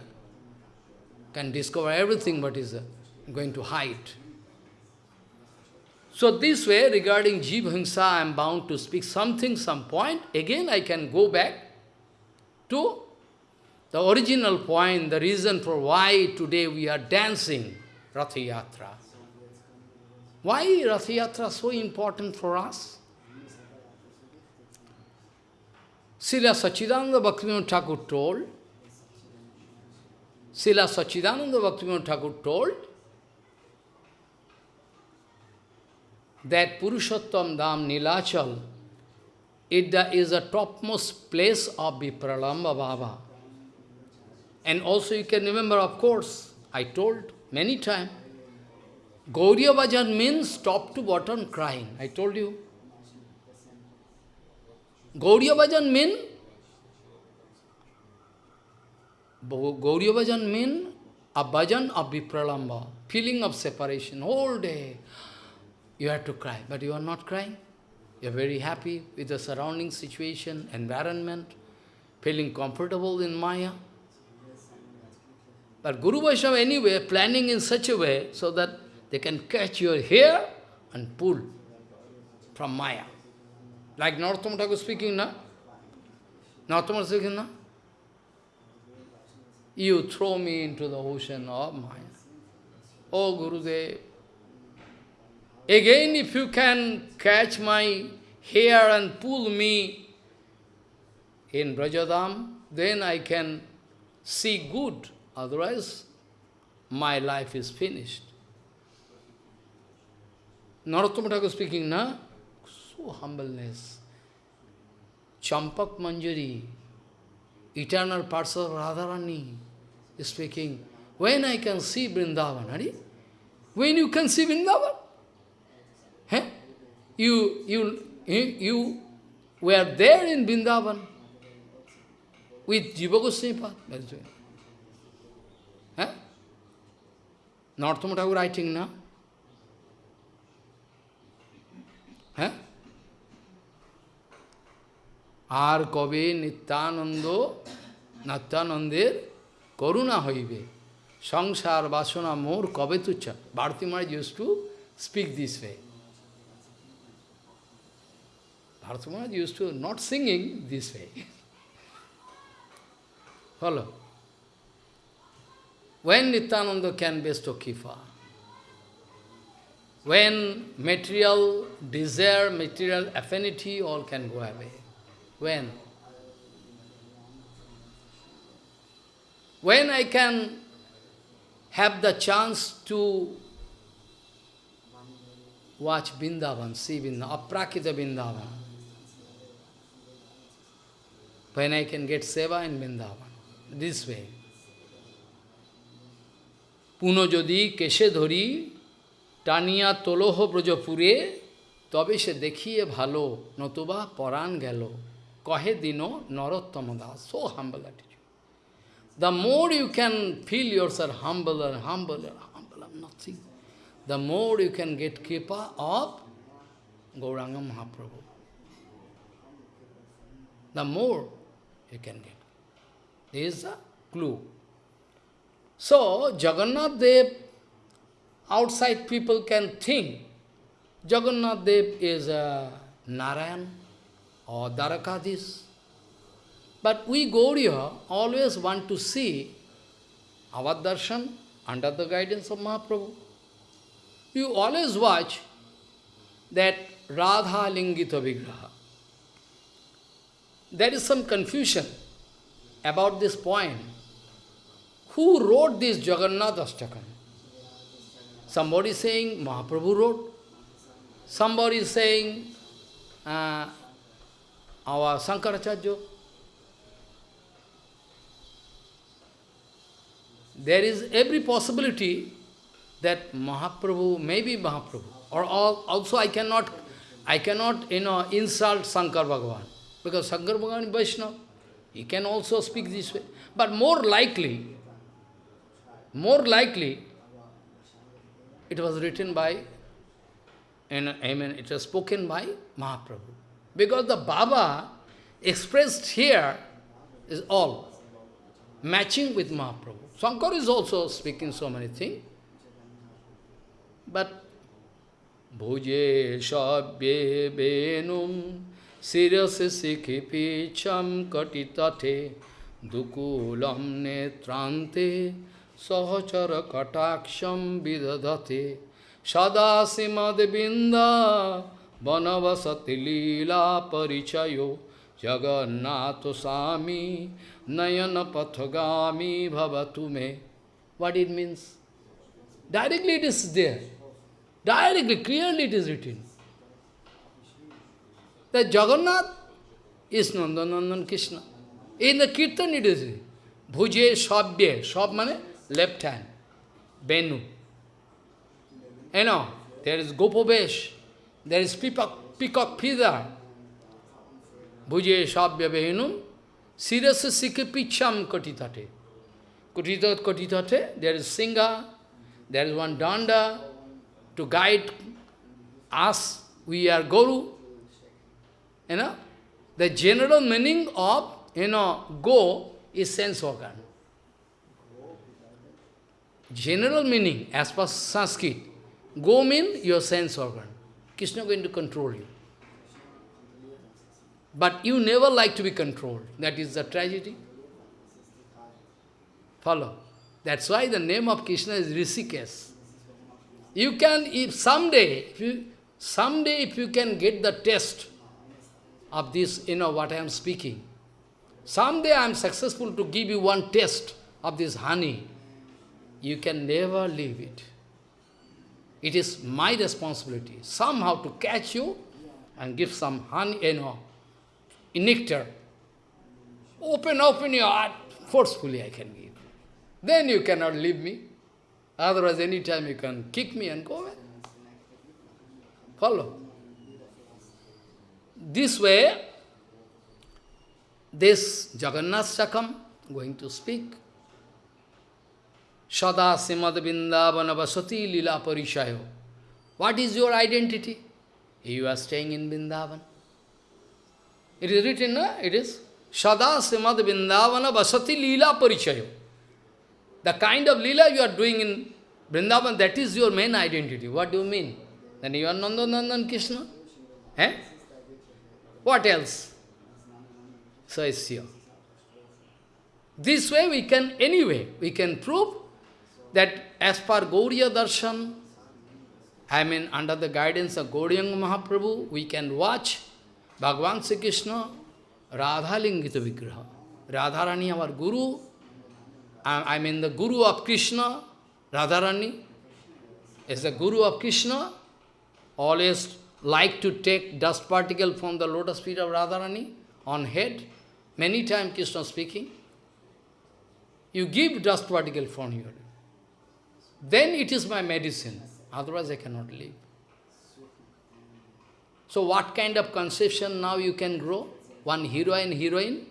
can discover everything but is uh, going to hide. So this way, regarding Jivhingsa, I am bound to speak something, some point. Again, I can go back to the original point, the reason for why today we are dancing Ratha Yatra. Why Ratha Yatra so important for us? Srila Sachidananda Bhaktivinoda Thakur told, Srila Sachidananda Bhaktivinoda Thakur told that Purushottam Dham Nilachal it is the topmost place of Vipralamba Baba. And also you can remember, of course, I told many times, Gauriya Bhajan means top to bottom crying. I told you. Gauriya Bhajan mean Gauriya Bhajan mean a bhajan of vipralamba, feeling of separation, whole day. You have to cry, but you are not crying. You are very happy with the surrounding situation, environment, feeling comfortable in Maya. But Guru Vaishnava anyway planning in such a way so that they can catch your hair and pull from Maya. Like Narottama Thakur speaking, na? Narottama speaking, na? You throw me into the ocean of Maya. Oh, Gurudev, again if you can catch my hair and pull me in Brajadam, then I can see good. Otherwise, my life is finished. Narottama Thakur speaking, na? So humbleness. Champak Manjari, eternal parts of Radharani, is speaking, when I can see Vrindavan, Hari? When you can see Vrindavan? Huh? You, you, you, were there in Vrindavan with Jiva Goswami Huh? Narottam Thakur writing now. হ্যাঁ আর কবে নিত্যানন্দ নিত্যানন্দের করুণা হইবে সংসার বাসনা মোর কবে তুচ্ছ Bharati Maharaj use to speak this way Bharat Maharaj used to not singing this way. Follow. When Nityananda can bestow Kifa, when material desire, material affinity, all can go away. When? When I can have the chance to watch Bindavan, see Vrindavan, aprakita Bindavan when I can get seva in Vrindavan, this way. পুনঃ যদি কেশে ধরি টানিয়া তোলহ ব্রজপুরে তবে সে দেখিয়ে ভালো নতুবা পরাণ গেল কহে দিন নরোত্তম Das so humble attitude. The more you can feel yourself humble and humble and humble and nothing, the more you can get kripa of Gauranga Mahaprabhu. The more you can get. This is the clue. So, Jagannath Dev, outside people can think Jagannath Dev is a Narayan or Dwarakadhish. But we Gauriya always want to see our darshan under the guidance of Mahaprabhu. You always watch that Radha Lingita Vigraha. There is some confusion about this point. Who wrote this Jagannath Ashtakam? Somebody saying Mahaprabhu wrote. Somebody is saying uh, our Sankaracharya. There is every possibility that Mahaprabhu, maybe Mahaprabhu, or also I cannot, I cannot, you know, insult Sankar Bhagavan, because Sankar Bhagavan is Vaishnava. He can also speak this way. But more likely, more likely, it was written by, and I mean, it was spoken by Mahaprabhu. Because the Baba expressed here is all matching with Mahaprabhu. Shankar is also speaking so many things. But Bhuje Shabye Benum Sirase Sikhipicham Katitate Dukulam Netrante Sahachara Kataksham Vidadate Sada Simad Binda Vanavasati Lila Parichayo Jagannath Sami Nayana Pathagami Bhavatume. What it means? Directly it is there. Directly, clearly it is written. That Jagannath is Nandanandan Krishna. In the Kirtan it is Bhuje Shabye. Shab mane left hand. Benu. You know, there is Gopovesh. There is peacock, peacock feather. Bhuje Shabya Behinum. Sirasa Sikipicham Kotitate. Kotitat Kotitate. There is Singha. There is one danda to guide us. We are Guru. You know, the general meaning of, you know, go is sense organ. General meaning, as per Sanskrit, go means your sense organ. Krishna going to control you. But you never like to be controlled. That is the tragedy. Follow. That's why the name of Krishna is Rishikesh. You can, if someday, if you, someday if you can get the test of this, you know, what I am speaking, someday I am successful to give you one test of this honey, you can never leave it. It is my responsibility, somehow to catch you and give some honey, you know, nectar. Open, open your heart. Forcefully I can give. Then you cannot leave me. Otherwise, any time you can kick me and go away. Follow. This way, this Jagannath Sakam going to speak. Sada Simad Vindavana Vasati Lila Parishayo. What is your identity? You are staying in Vrindavan. It is written, no? It is Sada Simad Vindavana Vasati Lila Parichayo. The kind of lila you are doing in Vrindavan, that is your main identity. What do you mean? Then you are Nandanandan Krishna? Eh? What else? So it's here. This way we can, anyway, we can prove that as per Gauriya Darshan, I mean under the guidance of Gauriyanga Mahaprabhu, we can watch Bhagavan Sri Krishna, Radha Lingita Vigraha. Radharani, our Guru, uh, I mean the Guru of Krishna, Radharani, is the Guru of Krishna, always like to take dust particle from the lotus feet of Radharani on head. Many times Krishna speaking. You give dust particle from here. Then it is my medicine. Otherwise I cannot live. So what kind of conception now you can grow? One hero and heroine?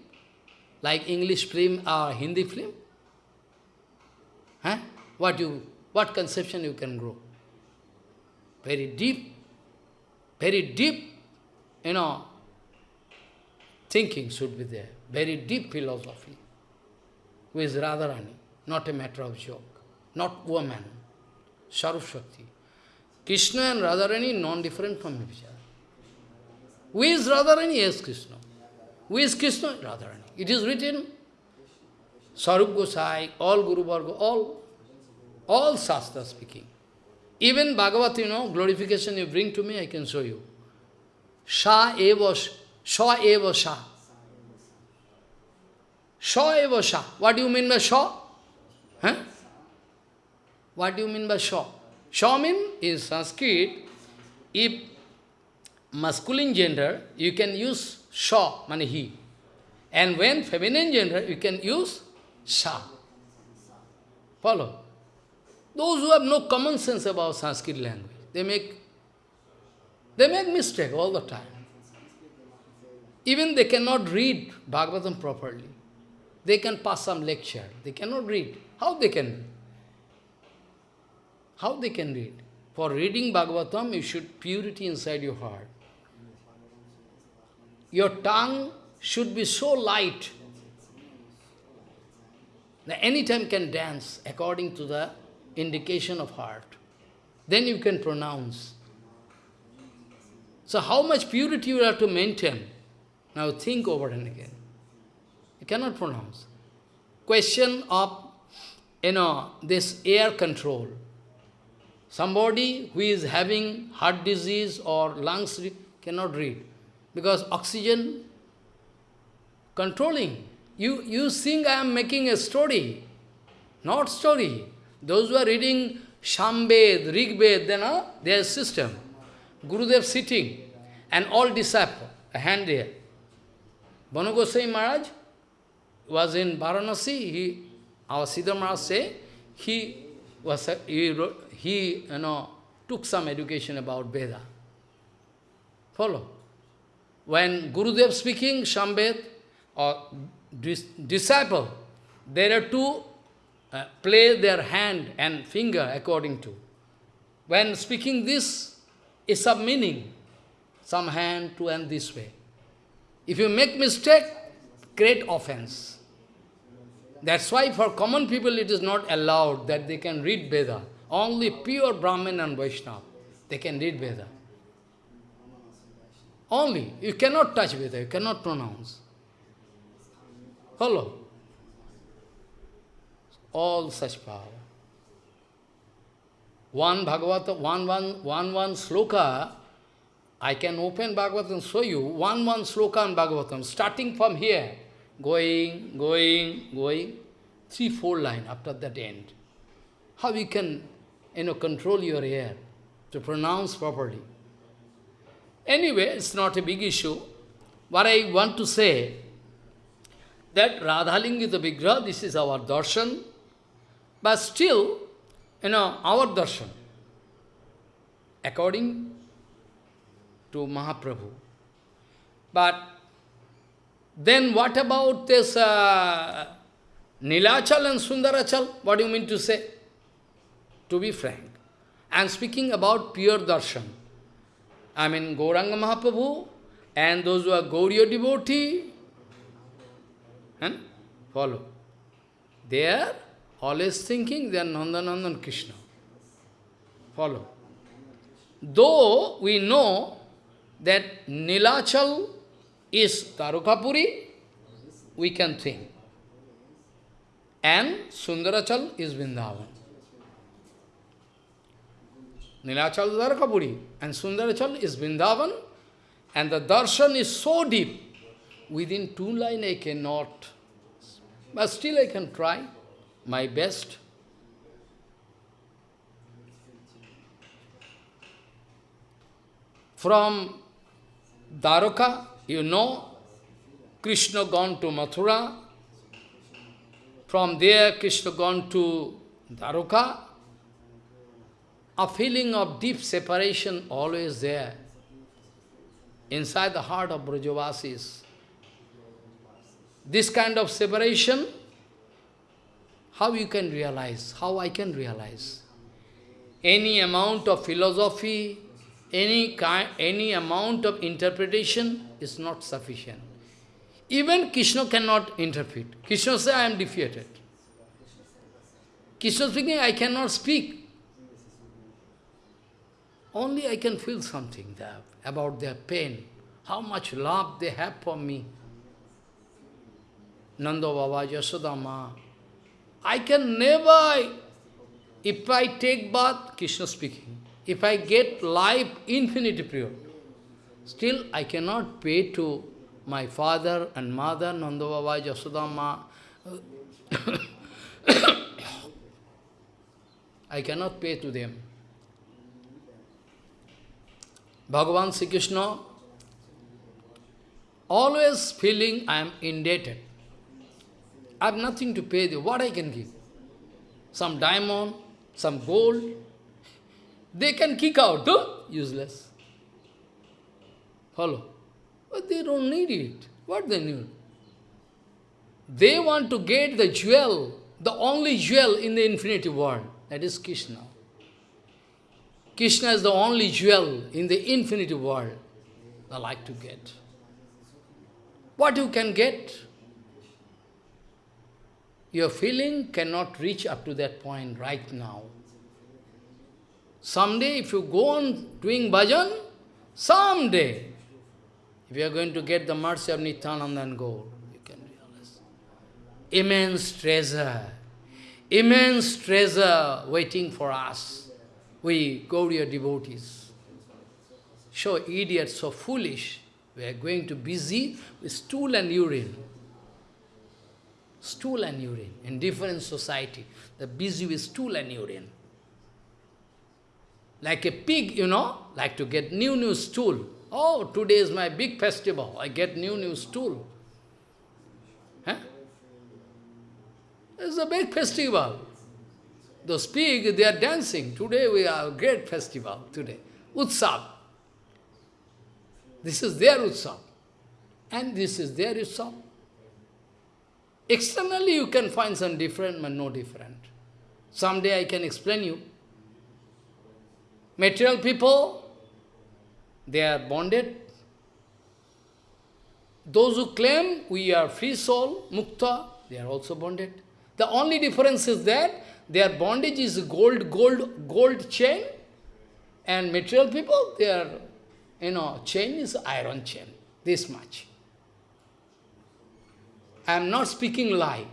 Like English film or Hindi film? Huh? What you, what conception you can grow? Very deep, very deep, you know, thinking should be there. Very deep philosophy. Who is Radharani, not a matter of joke, not woman, Saraswati. Krishna and Radharani non-different from each other. Who is Radharani? Yes, Krishna. Who is Krishna? Radharani. It is written, Sarup Gosai, all Guru Varga, all, all Shastra speaking. Even Bhagavat, you know, glorification you bring to me, I can show you. Sha eva, Sha eva Sha. Sha eva Sha. What do you mean by Sha? Huh? What do you mean by Sha? Sha means, in Sanskrit, if masculine gender, you can use Sha, mean he. And when feminine gender, you can use Sha. Follow? Those who have no common sense about Sanskrit language, they make, they make mistake all the time. Even they cannot read Bhagavatam properly. They can pass some lecture. They cannot read. How they can? How they can read? For reading Bhagavatam, you should purity inside your heart. Your tongue should be so light that any time can dance according to the indication of heart. Then you can pronounce. So how much purity you have to maintain? Now think over and again. You cannot pronounce. Question of, you know, this air control. Somebody who is having heart disease or lungs cannot read. Because oxygen controlling. You, you think I am making a story. Not story. Those who are reading Shambed, Rigbed, then uh, their system. Gurudev sitting and all disciples, a hand there. Banu Goswami Maharaj was in Varanasi, he, our Siddha Maharaj say, he was, a, he, wrote, he you know, took some education about Veda. Follow. When Gurudev speaking, Shambed, or dis disciple, there are two uh, play their hand and finger according to. When speaking this, is some meaning, some hand to and this way. If you make mistake, great offense. That's why for common people it is not allowed that they can read Veda. Only pure Brahmin and Vaishnava, they can read Veda. Only. You cannot touch Veda, you cannot pronounce. Follow? All such power. One Bhagavata, one, one, one, one sloka, I can open Bhagavatam and show you one, one sloka in Bhagavatam, starting from here, going, going, going, three, four line after that end. How you can, you know, control your ear to pronounce properly. Anyway, it's not a big issue. what I want to say, that Radhalinga the Vigraha, this is our darshan, but still, you know, our darshan, according to Mahaprabhu. But then what about this uh, Nilachal and Sundarachal? What do you mean to say? To be frank. I am speaking about pure darshan. I mean Gauranga Mahaprabhu and those who are Gauriya devotee. And follow. They are always thinking they are Nandanandan Krishna. Follow. Though we know that Nilachal is Dwarakapuri, we can think. And Sundarachal is Vrindavan. Nilachal is Dwarakapuri and Sundarachal is Vrindavan. And the darshan is so deep. Within two lines I cannot. But still I can try my best. From Dwaraka, you know, Krishna gone to Mathura. From there, Krishna gone to Dwaraka. A feeling of deep separation always there. Inside the heart of Brajavasis. This kind of separation, how you can realize, how I can realize. Any amount of philosophy, any, kind, any amount of interpretation is not sufficient. Even Krishna cannot interpret. Krishna says, I am defeated. Krishna speaking, I cannot speak. Only I can feel something there about their pain, how much love they have for me. Nanda Baba, Yasodama. I can never, if I take bath, Krishna speaking, if I get life infinity pure, still I cannot pay to my father and mother, Nanda Baba, Yasodama. I cannot pay to them. Bhagavan Sri Krishna always feeling I am indebted. I have nothing to pay them. What I can give? Some diamond, some gold. They can kick out, though, useless. Follow. But they don't need it. What they need? They want to get the jewel, the only jewel in the infinity world. That is Krishna. Krishna is the only jewel in the infinity world they like to get. What you can get, your feeling cannot reach up to that point right now. Someday, if you go on doing bhajan, someday, if you are going to get the mercy of Nityananda and go, you can realize. Immense treasure, immense treasure waiting for us we go, Gauriya devotees. So idiots, so foolish. We are going to busy with stool and urine. Stool and urine in different society. They're busy with stool and urine. Like a pig, you know, like to get new, new stool. Oh, today is my big festival. I get new, new stool. Huh? It's a big festival. Those pigs, they are dancing. Today we have a great festival, today. Utsav. This is their Utsav. And this is their Utsav. Externally you can find some different, but no different. Someday I can explain you. Material people, they are bonded. Those who claim we are free soul, mukta, they are also bonded. The only difference is that their bondage is gold, gold, gold chain, and material people, their, you know, chain is iron chain, this much. I am not speaking lie.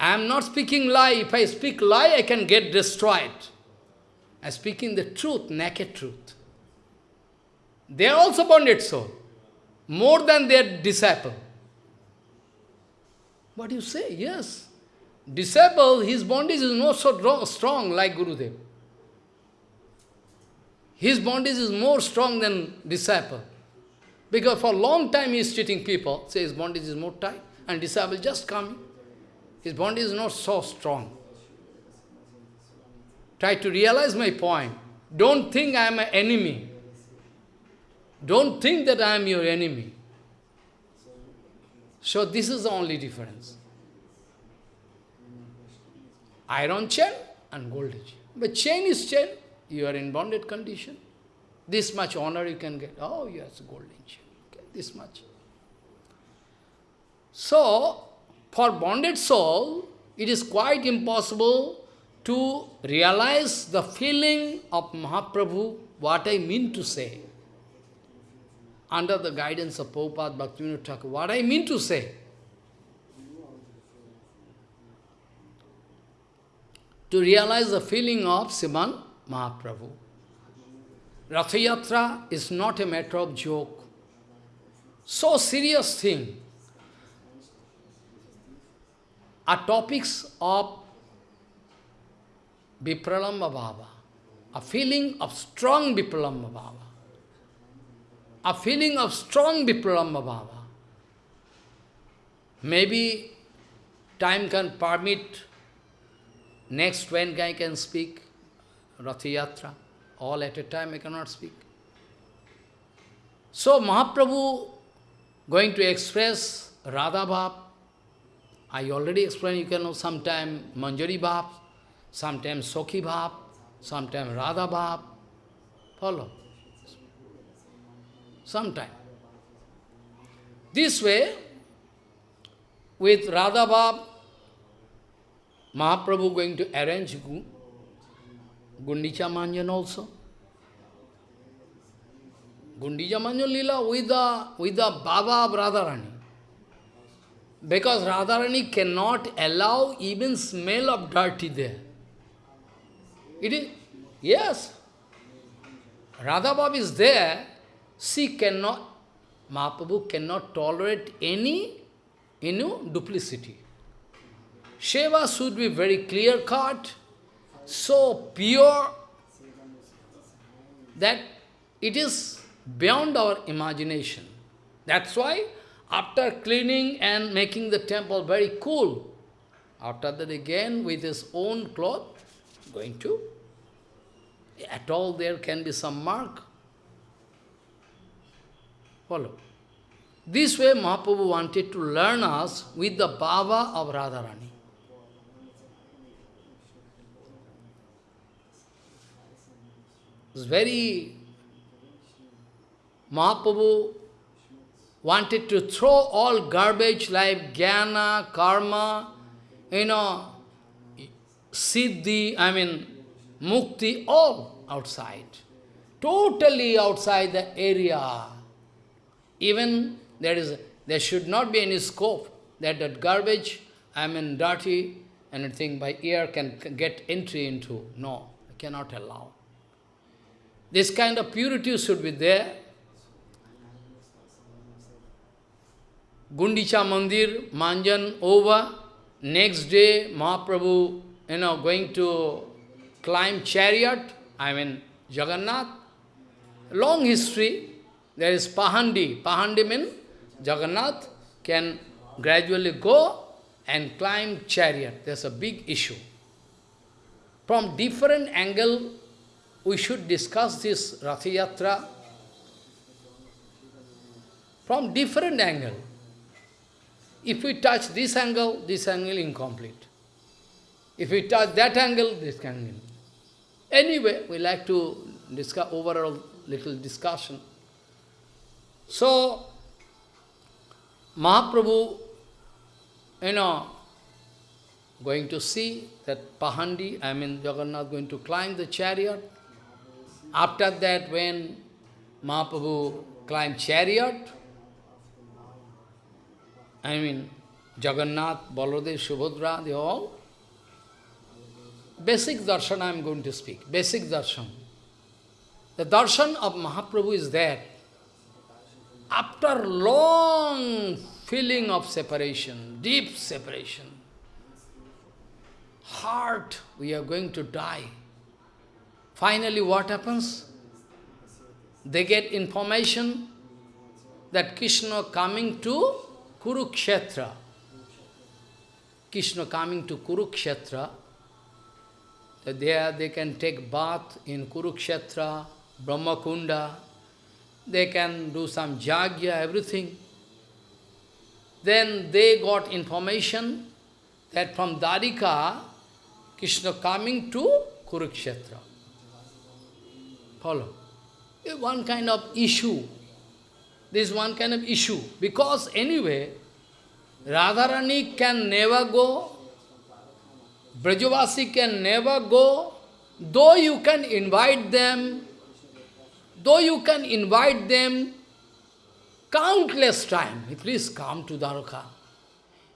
I am not speaking lie. If I speak lie, I can get destroyed. I am speaking the truth, naked truth. They are also bonded soul, more than their disciple. What do you say? Yes. Disciple, his bondage is not so strong like Gurudev. His bondage is more strong than disciple. Because for a long time he is treating people, say his bondage is more tight, and disciple just coming. His bondage is not so strong. Try to realize my point. Don't think I am an enemy. Don't think that I am your enemy. So this is the only difference. Iron chain and gold chain. But chain is chain. You are in bonded condition. This much honor you can get. Oh, yes, golden chain. This much. So, for bonded soul, it is quite impossible to realize the feeling of Mahaprabhu, what I mean to say. Under the guidance of Prabhupada Bhaktivinoda Thakur, what I mean to say. To realize the feeling of Sriman Mahaprabhu. Rathayatra is not a matter of joke. So serious thing. Are topics of Vipralamba Bhava, a feeling of strong Vipralamba Bhava, a feeling of strong Vipralamba Bhava. Maybe time can permit, next when I can speak, Rathayatra, all at a time I cannot speak. So Mahaprabhu going to express Radha Bhav, I already explained, you can know sometime Manjari Bhav, sometimes Sokhi Bhav, sometimes Radha Bhav. Follow? Sometime. This way, with Radha Bhav, Mahaprabhu going to arrange Gundicha Manjan also. Gundicha Manjan Lila with the, with the Baba of Radharani. Because Radharani cannot allow even smell of dirty there. It is, yes. Radha is there, she cannot, Mahaprabhu cannot tolerate any, you know, duplicity. Sheva should be very clear-cut, so pure, that it is beyond our imagination. That's why, after cleaning and making the temple very cool, after that again with his own cloth, going to at all there can be some mark. Follow. This way Mahaprabhu wanted to learn us with the Baba of Radharani. It's very... Mahaprabhu wanted to throw all garbage like jnana, karma, you know, siddhi, I mean, mukti, all outside. Totally outside the area. Even there is there should not be any scope that that garbage, I mean dirty, anything by ear can get entry into. No, I cannot allow. This kind of purity should be there. Gundicha Mandir, Manjan over. Next day, Mahaprabhu, you know, going to climb chariot, I mean Jagannath. Long history, there is Pahandi. Pahandi means Jagannath can gradually go and climb chariot. There's a big issue. From different angle, we should discuss this Rathayatra from different angle. If we touch this angle, this angle incomplete. If we touch that angle, this angle Anyway, we like to discuss overall little discussion. So, Mahaprabhu, you know, going to see that Pahandi, I mean Jagannath going to climb the chariot. After that, when Mahaprabhu climbed chariot, I mean Jagannath, Baladev, Subhadra, they all Basic darshan I am going to speak. Basic darshan. The darshan of Mahaprabhu is there. After long feeling of separation, deep separation, heart, we are going to die. Finally, what happens? They get information that Krishna coming to Kurukshetra. Krishna coming to Kurukshetra, there they can take bath in Kurukshetra, Brahmakunda, they can do some jagya, everything. Then they got information that from Dwarika, Krishna coming to Kurukshetra. Follow. One kind of issue. This is one kind of issue. Because anyway, Radharani can never go, Brajavasi can never go, though you can invite them, though you can invite them countless time, please come to Dwarka.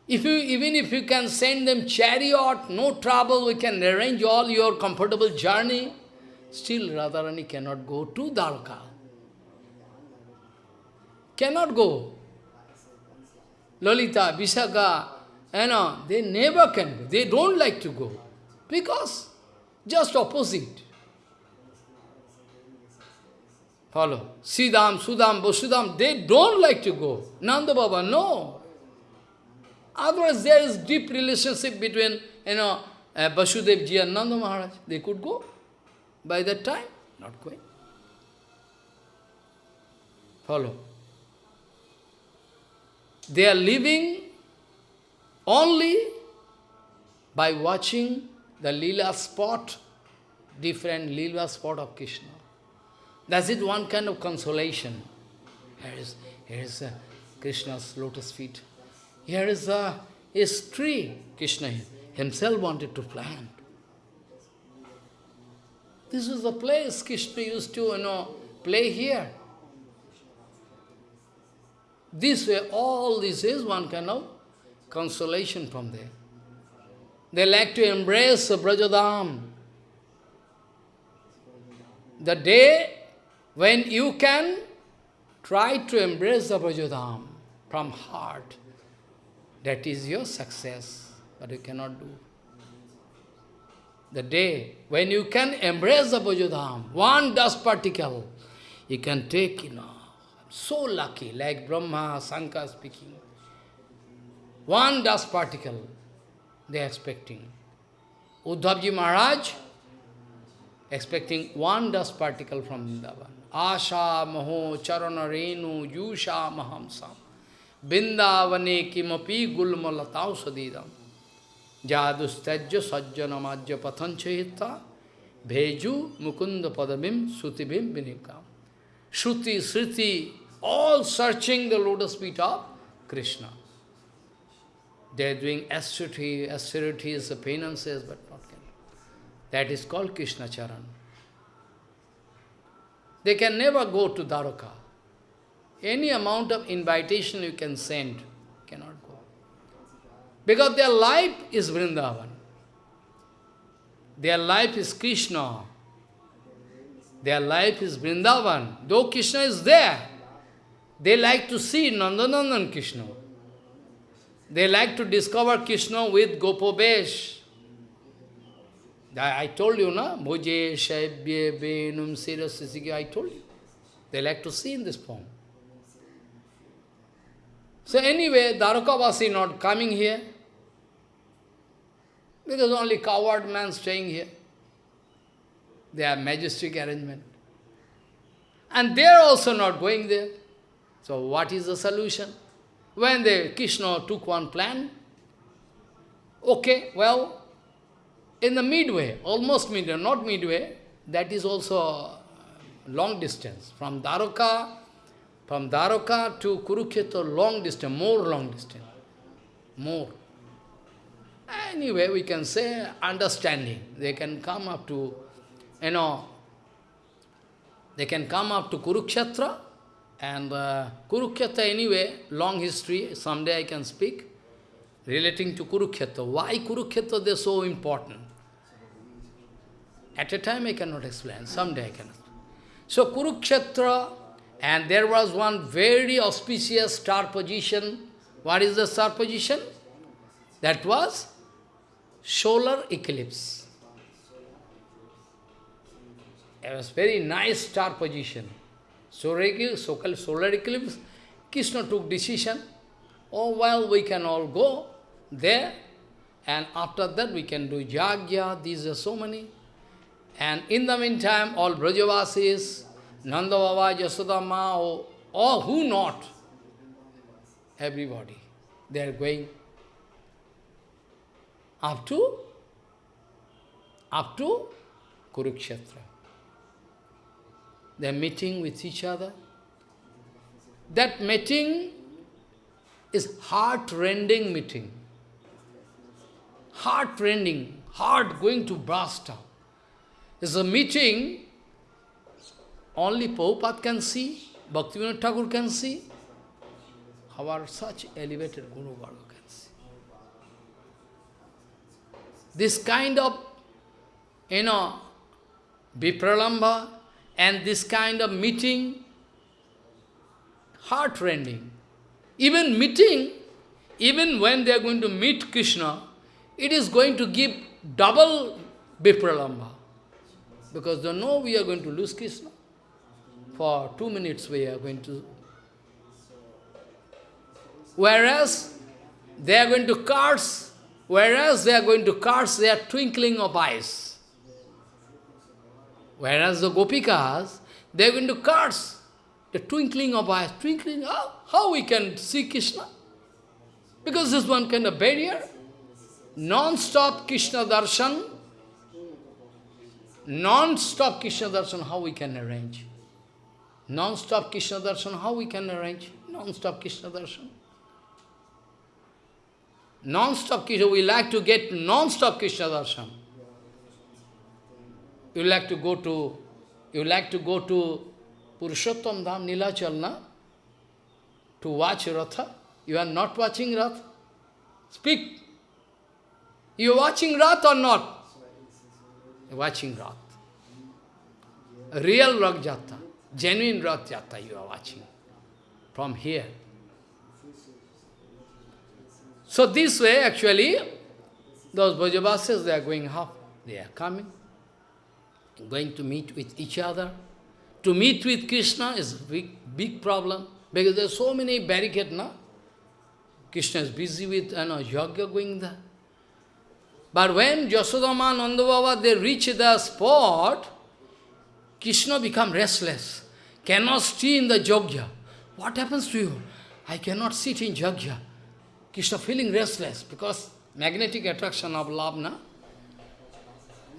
If you, even if you can send them chariot, no trouble, we can arrange all your comfortable journey, still Radharani cannot go to Dwarka. Cannot go. Lolita, Visakha, you know, they never can go. They don't like to go. Because just opposite. Follow. Sridam, Sudam, Vasudam, they don't like to go. Nanda Baba, no. Otherwise, there is deep relationship between, you know, uh, Vasudev ji and Nanda Maharaj. They could go. By that time, not going. Follow. They are living only by watching the lila spot, different lila spot of Krishna. That's it one kind of consolation. Here is, here is uh, Krishna's lotus feet. Here is a, his tree. Krishna himself wanted to plant. This is the place Krishna used to, you know, play here. This way, all this is one kind of consolation from there. They like to embrace Brajadham. The day when you can try to embrace the Brajadham from heart, that is your success, but you cannot do. The day when you can embrace the Brajadham, one dust particle, you can take, you know, so lucky, like Brahma, Sankar speaking. One dust particle they are expecting. Uddhavji Maharaj expecting one dust particle from Vrindavan. Asha maho charana renu yusha mahamsam. Vindavane kimapi gulmalatau sadidam. Jadustajya sajjanamajya pathanchahita. Bheju mukunda padabim sutibim vinikam. Shruti, Sriti, all searching the lotus feet of Krishna. They are doing austerity, austerities, penances, but not can. That is called Krishna Charan. They can never go to Dwaraka. Any amount of invitation you can send, cannot go. Because their life is Vrindavan. Their life is Krishna. Their life is Vrindavan. Though Krishna is there, they like to see Nandanandan Krishna. They like to discover Krishna with Gopobesh. I told you, na? Bhoje, Shaibye, Benum, Sirasisiki, I told you. They like to see in this form. So anyway, Dwarkavasi not coming here. Because only coward man staying here. They have majestic arrangement. And they are also not going there. So what is the solution? When the Krishna took one plan, okay, well, in the midway, almost midway, not midway, that is also uh, long distance. From Dwarka, from Dwarka to Kurukshetra, long distance, more long distance, more. Anyway, we can say understanding. They can come up to, you know, they can come up to Kurukshetra, and uh, Kurukshetra anyway, long history, someday I can speak, relating to Kurukshetra. Why Kurukshetra they are so important? At a time I cannot explain, someday I cannot. So Kurukshetra, and there was one very auspicious star position. What is the star position? That was solar eclipse. It was very nice star position. Eclipse, so-called solar eclipse Krishna took decision, oh well, we can all go there, and after that we can do yagya, these are so many. And in the meantime, all Brajavasis, Nanda Baba, Yasodama, or, or who not, everybody, they are going up to, up to Kurukshetra. They are meeting with each other. That meeting is heart-rending meeting. Heart-rending, heart going to burst out. It's a meeting only Prabhupada can see, Bhaktivinoda Thakur can see, our such elevated Guru Varga can see. This kind of, you know, Vipralamba and this kind of meeting, heart-rending. Even meeting, even when they are going to meet Krishna, it is going to give double Vipralamba. Because they know we are going to lose Krishna. For two minutes we are going to... Whereas they are going to curse, whereas they are going to curse their twinkling of eyes. Whereas the Gopikas, they are going to curse the twinkling of eyes. Twinkling, how, how we can see Krishna? Because this one kind of barrier. Non-stop Krishna darshan, non-stop Krishna darshan, how we can arrange? Non-stop Krishna darshan, how we can arrange? Non-stop Krishna darshan. Non-stop Krishna, we like to get non-stop Krishna darshan. You like to go to, you like to go to Purushottam Dham Nilachalna to watch Ratha. You are not watching Rath. Speak. You are watching Rath or not? Watching Rath. Real Rath Jata, genuine Rath Jata you are watching from here. So this way, actually, those Brajavasis, they are going up, they are coming, going to meet with each other. To meet with Krishna is a big, big problem, because there are so many barricades, no? Krishna is busy with you know, yoga going there. But when Yasodama, Nanda Baba, they reach the spot, Krishna become restless, cannot stay in the yogya. What happens to you? I cannot sit in yogya. Krishna feeling restless because magnetic attraction of love?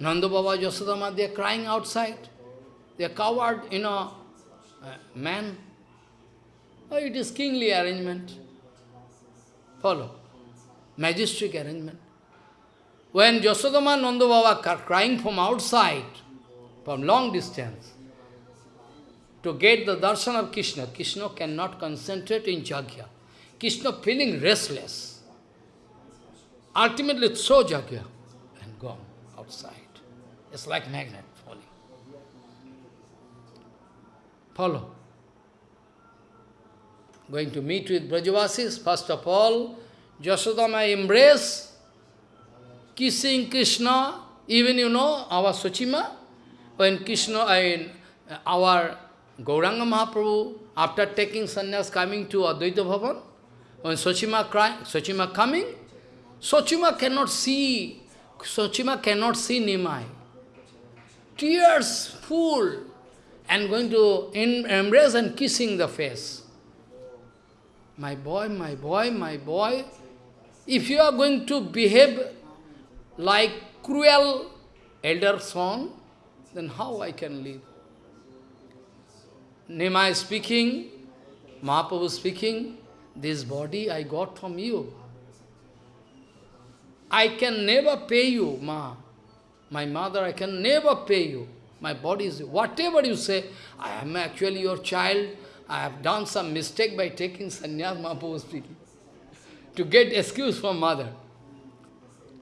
Nanda Baba, Yasodama, they are crying outside. They are coward, you know, uh, man. Oh, it is kingly arrangement. Follow. Majestic arrangement. When Yasodama Nanda Baba are crying from outside, from long distance, to get the darshan of Krishna, Krishna cannot concentrate in Jagya. Krishna feeling restless. Ultimately so Jagya. It's like magnet falling. Follow. Going to meet with Brajavasis, first of all, Jasodama embrace, kissing Krishna, even you know, our Sochima, when Krishna, I, our Gauranga Mahaprabhu, after taking sannyas coming to Advaita Bhavan, when Sochima crying, Sochima coming, Sochima cannot see, Sochima cannot see Nimai. Tears full, and going to embrace and kissing the face. My boy, my boy, my boy, if you are going to behave like cruel elder son, then how I can live? Nimai speaking, Mahaprabhu speaking, this body I got from you. I can never pay you, Ma. My mother, I can never pay you. My body is, whatever you say, I am actually your child, I have done some mistake by taking sannyas, Mahaprabhu speaking, to get excuse from mother.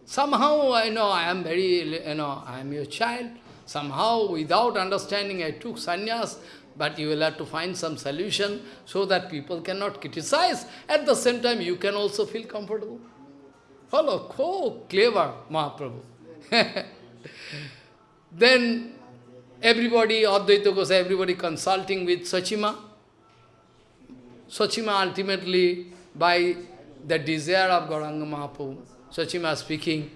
Somehow I know I am very, you know, I am your child. Somehow, without understanding, I took sannyas, but you will have to find some solution so that people cannot criticize. At the same time, you can also feel comfortable. Follow, oh, clever Mahaprabhu. then everybody, Advaita Gosai, everybody consulting with Sachima. Sachima ultimately, by the desire of Gauranga Mahaprabhu, Sachima speaking,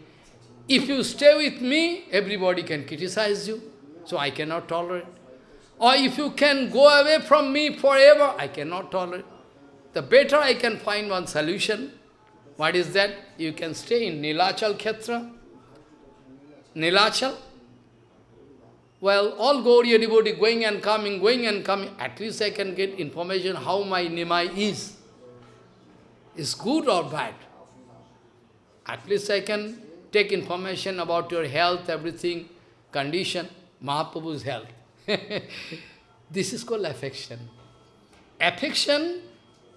if you stay with me, everybody can criticize you, so I cannot tolerate. Or if you can go away from me forever, I cannot tolerate. The better I can find one solution. What is that? You can stay in Nilachal Khetra. Nilachal. Well, all Gauriya devotee going and coming, going and coming. At least I can get information how my Nimai is. Is good or bad. At least I can take information about your health, everything, condition, Mahaprabhu's health. this is called affection. Affection,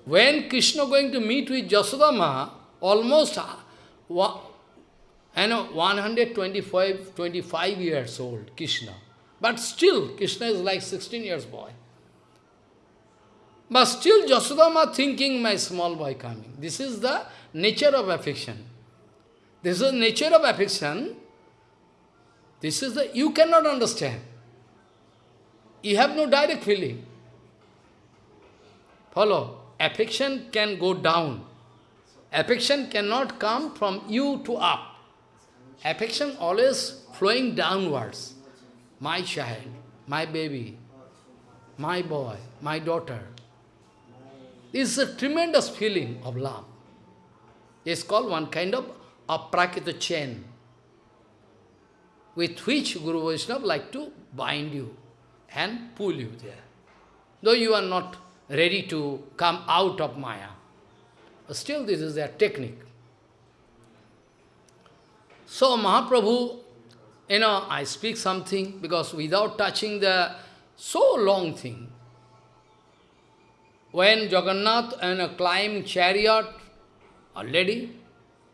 when Krishna going to meet with Jasodama, almost uh, you know, 125 25 years old, Krishna. But still, Krishna is like 16 years boy. But still, Jasodama thinking my small boy coming. This is the nature of affection. This is the nature of affection. This is the, you cannot understand. You have no direct feeling. Follow. Affection can go down. Affection cannot come from you to up. Affection always flowing downwards. My child, my baby, my boy, my daughter. This is a tremendous feeling of love. It's called one kind of aprakrita chain, with which Guru Vaishnava like to bind you and pull you there. Though you are not ready to come out of Maya. Still this is their technique. So Mahaprabhu, you know, I speak something because without touching the so long thing, when Jagannath and a climb chariot already,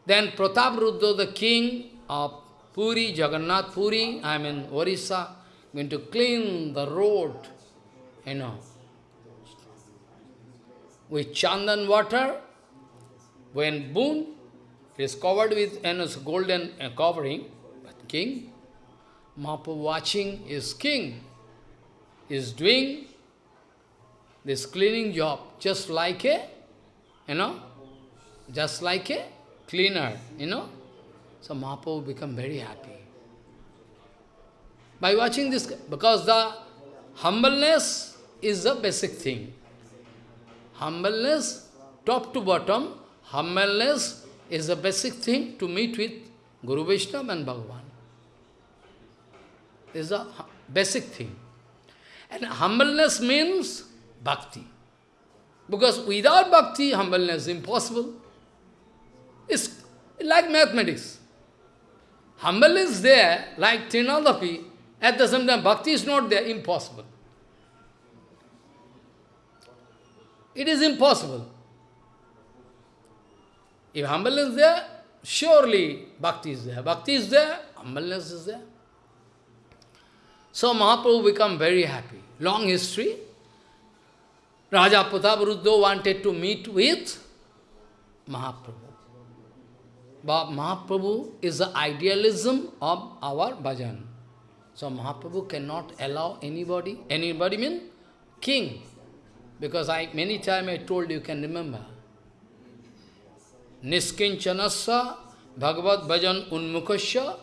then Pratap Rudra, the king of Puri, Jagannath Puri, I mean Orissa, going to clean the road, you know, with chandan water. When boon is covered with know, golden uh, covering, but king, Mahaprabhu watching is king, is doing this cleaning job just like a, you know, just like a cleaner, you know. So Mahaprabhu become very happy by watching this, because the humbleness is the basic thing. Humbleness, top to bottom, humbleness is the basic thing to meet with Guru Vaishnava and Bhagavan. Is the basic thing. And humbleness means bhakti. Because without bhakti, humbleness is impossible. It's like mathematics. Humbleness is there, like Trinadapi, at the same time, bhakti is not there, impossible. It is impossible. If humbleness is there, surely bhakti is there. Bhakti is there, humbleness is there. So Mahaprabhu become very happy. Long history. Raja Prataparudra wanted to meet with Mahaprabhu. But Mahaprabhu is the idealism of our bhajan. So Mahaprabhu cannot allow anybody, anybody mean king. Because I many times I told you can remember. Niskinchanasya Bhagavad Bhajan Unmukasya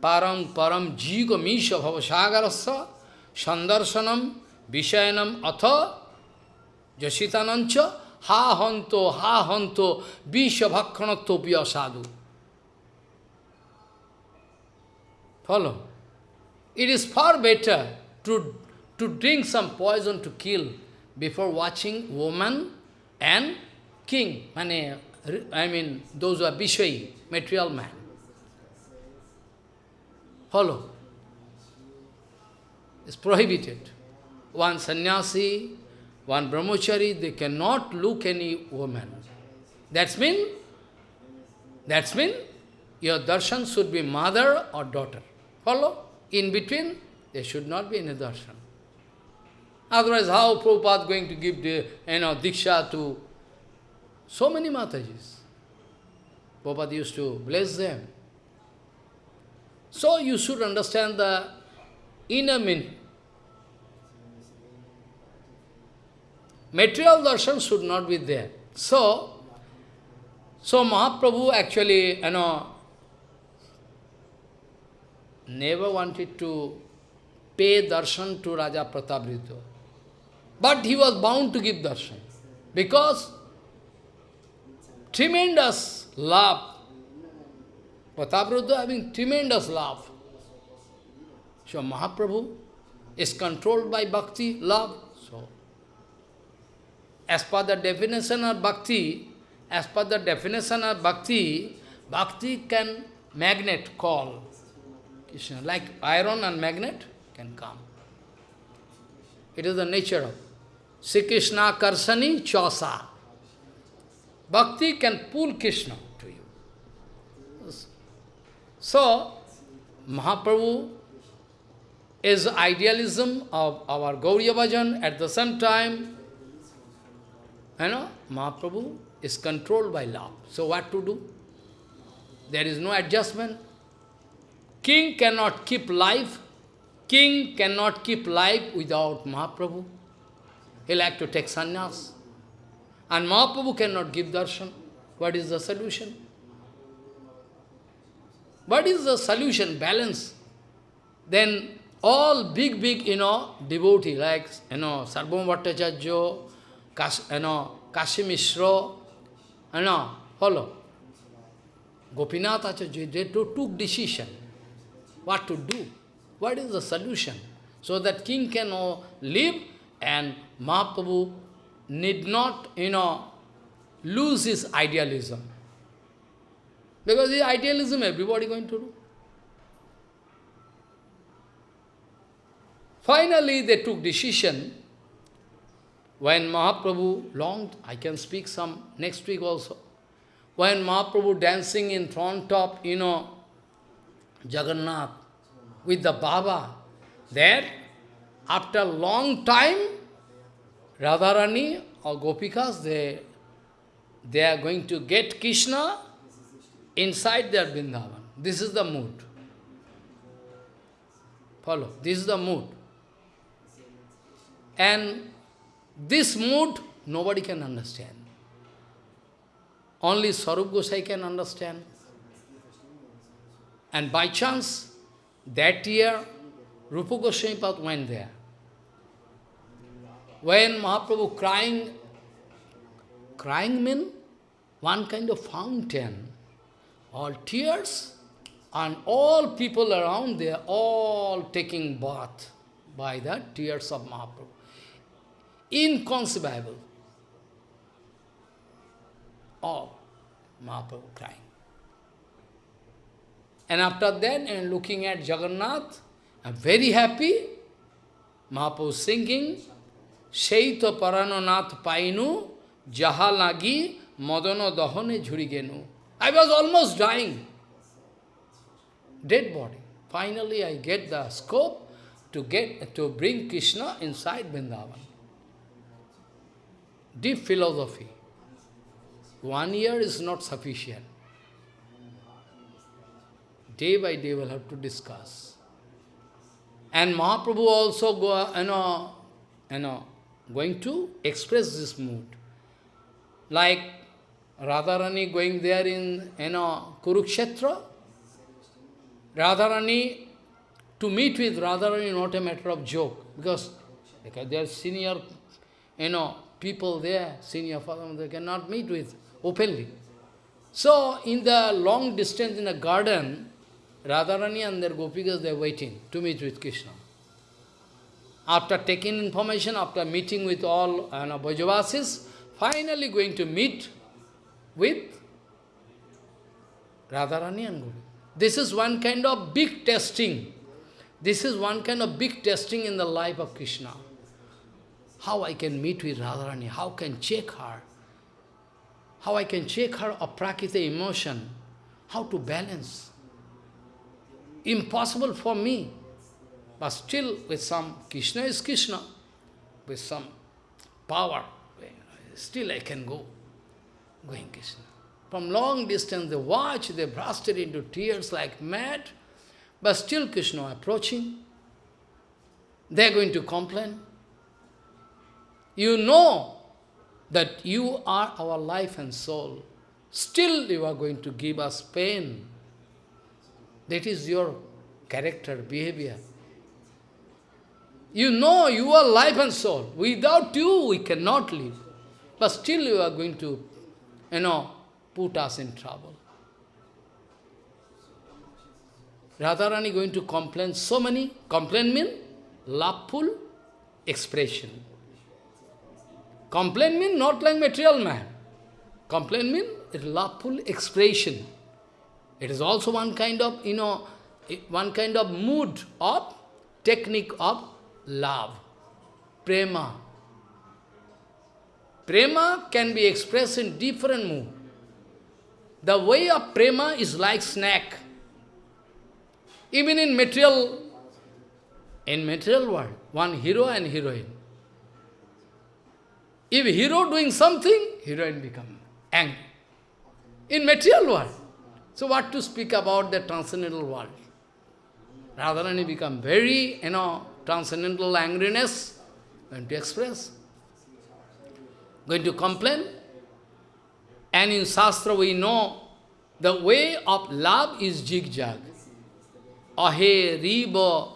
Param Param Jiga Misha Bhavasagarasya Sandarsanam Vishayanam Atha Jasitanancha Ha Hanto Ha Hanto Visha Bhakranatopya Sadhu. Follow? It is far better to, to drink some poison to kill before watching woman and king, I mean, those who are Vishwai, material man. Follow. It's prohibited. One sannyasi, one brahmachari, they cannot look any woman. That's mean, that's mean, your darshan should be mother or daughter. Follow? In between, there should not be any darshan. Otherwise, how Prabhupada going to give the, you know, diksha to so many Matajis? Prabhupada used to bless them. So you should understand the inner meaning. Material darshan should not be there. So, so Mahaprabhu actually, you know, never wanted to pay darshan to Raja Prataparudra. But he was bound to give darshan. Because tremendous love. Prataparudra having tremendous love. So Mahaprabhu is controlled by bhakti, love. So, as per the definition of bhakti, as per the definition of bhakti, bhakti can magnet call Krishna, like iron and magnet can come. It is the nature of Sri Krishna Karsani Chosa. Bhakti can pull Krishna to you. So, Mahaprabhu is idealism of our Gauriya Bhajan. At the same time, you know, Mahaprabhu is controlled by love. So what to do? There is no adjustment. King cannot keep life. King cannot keep life without Mahaprabhu. He like to take sannyas. And Mahaprabhu cannot give darshan. What is the solution? What is the solution? Balance. Then all big, big, you know, devotee like, you know, Sarvabhauma Bhattacharya, Kas, you know, Kashi Mishra, you know, follow. Gopinath Acharya, they took decision what to do, what is the solution, so that king can live and Mahaprabhu need not, you know, lose his idealism. Because his idealism everybody going to do. Finally, they took decision when Mahaprabhu longed, I can speak some next week also, when Mahaprabhu dancing in front of, you know, Jagannath with the Baba, there, after long time, Radharani or Gopikas, they, they are going to get Krishna inside their Vrindavan. This is the mood. Follow. This is the mood. And this mood, nobody can understand. Only Swarup Gosai can understand. And by chance, that year, Rupa Goswami went there. When Mahaprabhu crying, crying means one kind of fountain, all tears, and all people around there, all taking bath by the tears of Mahaprabhu inconceivable. Oh, Mahaprabhu crying. And after that, and looking at Jagannath, I'm very happy. Mahaprabhu singing, Seito Paranonath Painu, Jahalagi, Madano Dahane Jhurigenu. I was almost dying. Dead body. Finally, I get the scope to get to bring Krishna inside Vrindavan deep philosophy. One year is not sufficient. Day by day we'll have to discuss. And Mahaprabhu also go, you know, you know, going to express this mood. Like Radharani going there in you know, Kurukshetra. Radharani, to meet with Radharani not a matter of joke, because, because they are senior, you know, people there, senior father, they cannot meet with openly. So, in the long distance in the garden, Radharani and their gopikas, they are waiting to meet with Krishna. After taking information, after meeting with all you know, Brajavasis, finally going to meet with Radharani and Gopi. This is one kind of big testing. This is one kind of big testing in the life of Krishna. How I can meet with Radharani? How can check her? How I can check her aprakrita emotion? How to balance? Impossible for me. But still, with some, Krishna is Krishna, with some power, still I can go, going Krishna. From long distance, they watch, they bursted into tears like mad, but still Krishna approaching. They are going to complain. You know that you are our life and soul. Still you are going to give us pain. That is your character, behavior. You know you are life and soul. Without you, we cannot live. But still you are going to, you know, put us in trouble. Radharani going to complain so many. Complain mean loveful expression. Complain mean not like material man. Complain mean loveful expression. It is also one kind of, you know, one kind of mood of technique of love, prema. Prema can be expressed in different mood. The way of prema is like snack. Even in material, in material world, one hero and heroine. If hero doing something, heroine become angry. In material world. So what to speak about the transcendental world? Radharani become very, you know, transcendental angriness, going to express, going to complain. And in Shastra we know the way of love is zigzag. Ahe riva,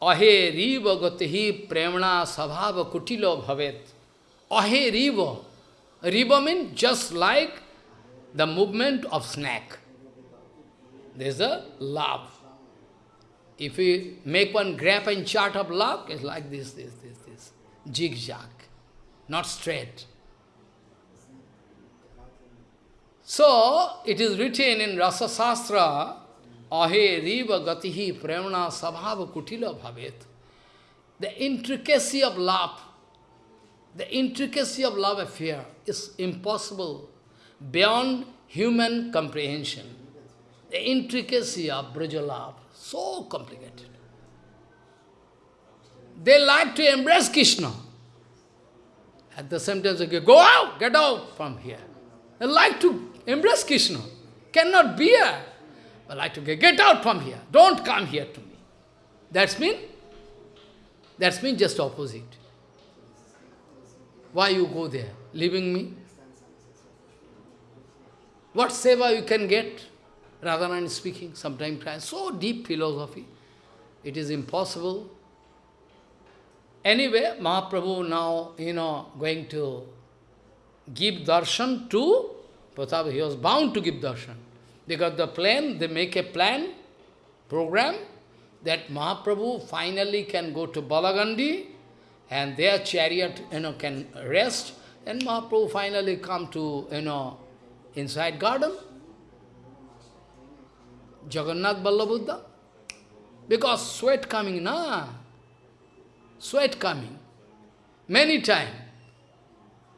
ahe riva gatehi premna sabhava kutilo bhavet. Ahe riva. Riva means just like the movement of snake. There is a love. If we make one graph and chart of love, it's like this, this, this, this. Zigzag, not straight. So, it is written in Rasa Sastra, Ahe riva gatihi premna sabhava kutila bhavet. The intricacy of love, the intricacy of love affair is impossible, beyond human comprehension. The intricacy of Braja love, so complicated. They like to embrace Krishna. At the same time, they say, go out, get out from here. They like to embrace Krishna. Cannot bear. They like to get, get out from here. Don't come here to me. That's mean, that's mean just opposite. Why you go there, leaving me? What seva you can get? Radharani speaking, sometimes. So deep philosophy. It is impossible. Anyway, Mahaprabhu now, you know, going to give darshan to Pratap. He was bound to give darshan. They got the plan, they make a plan, program, that Mahaprabhu finally can go to Balagandi and their chariot, you know, can rest, and Mahaprabhu finally come to, you know, inside garden. Jagannath Vallabhuddha? Because sweat coming, na? Sweat coming. Many time.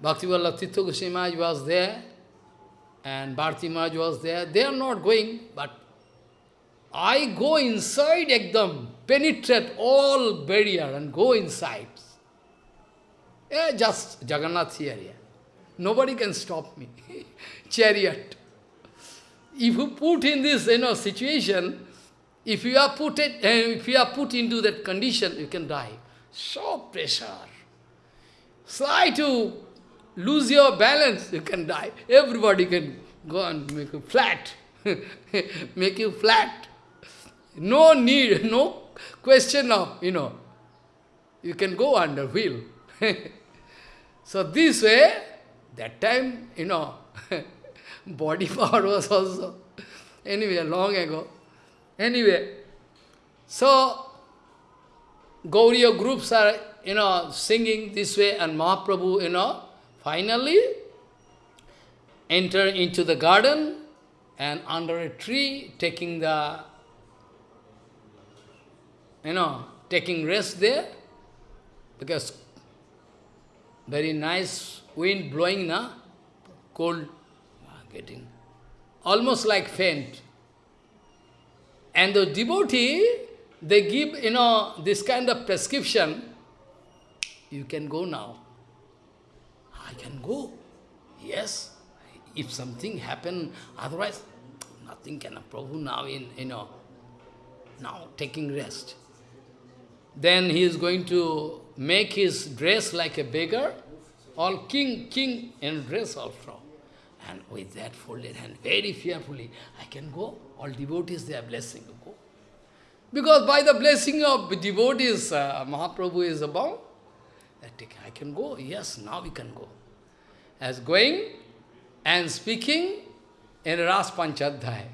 Bhakti Tirtha Goswami was there, and Bharti Maharaj was there. They are not going, but I go inside ekdam, penetrate all barrier and go inside. Yeah, just Jagannath area. Nobody can stop me. Chariot. If you put in this you know, situation, if you are put it, uh, if you are put into that condition, you can die. So pressure. Try to lose your balance, you can die. Everybody can go and make you flat. make you flat. No need, no question of, you know, you can go under wheel. so this way, that time, you know, body power was also, anyway, long ago. Anyway, so, Gauriya groups are, you know, singing this way, and Mahaprabhu, you know, finally enter into the garden and under a tree taking the, you know, taking rest there, because very nice wind blowing, na? cold getting almost like faint. And the devotee, they give, you know, this kind of prescription, you can go now. I can go. Yes. If something happen, otherwise, nothing can. Prabhu now in, you know, now taking rest. Then he is going to make his dress like a beggar, all king, king in dress all also. And with that folded hand, very fearfully, I can go. All devotees, they are blessing. Go. Because by the blessing of devotees, uh, Mahaprabhu is about, I can go. Yes, now we can go. As going and speaking in Ras Panchadhyay.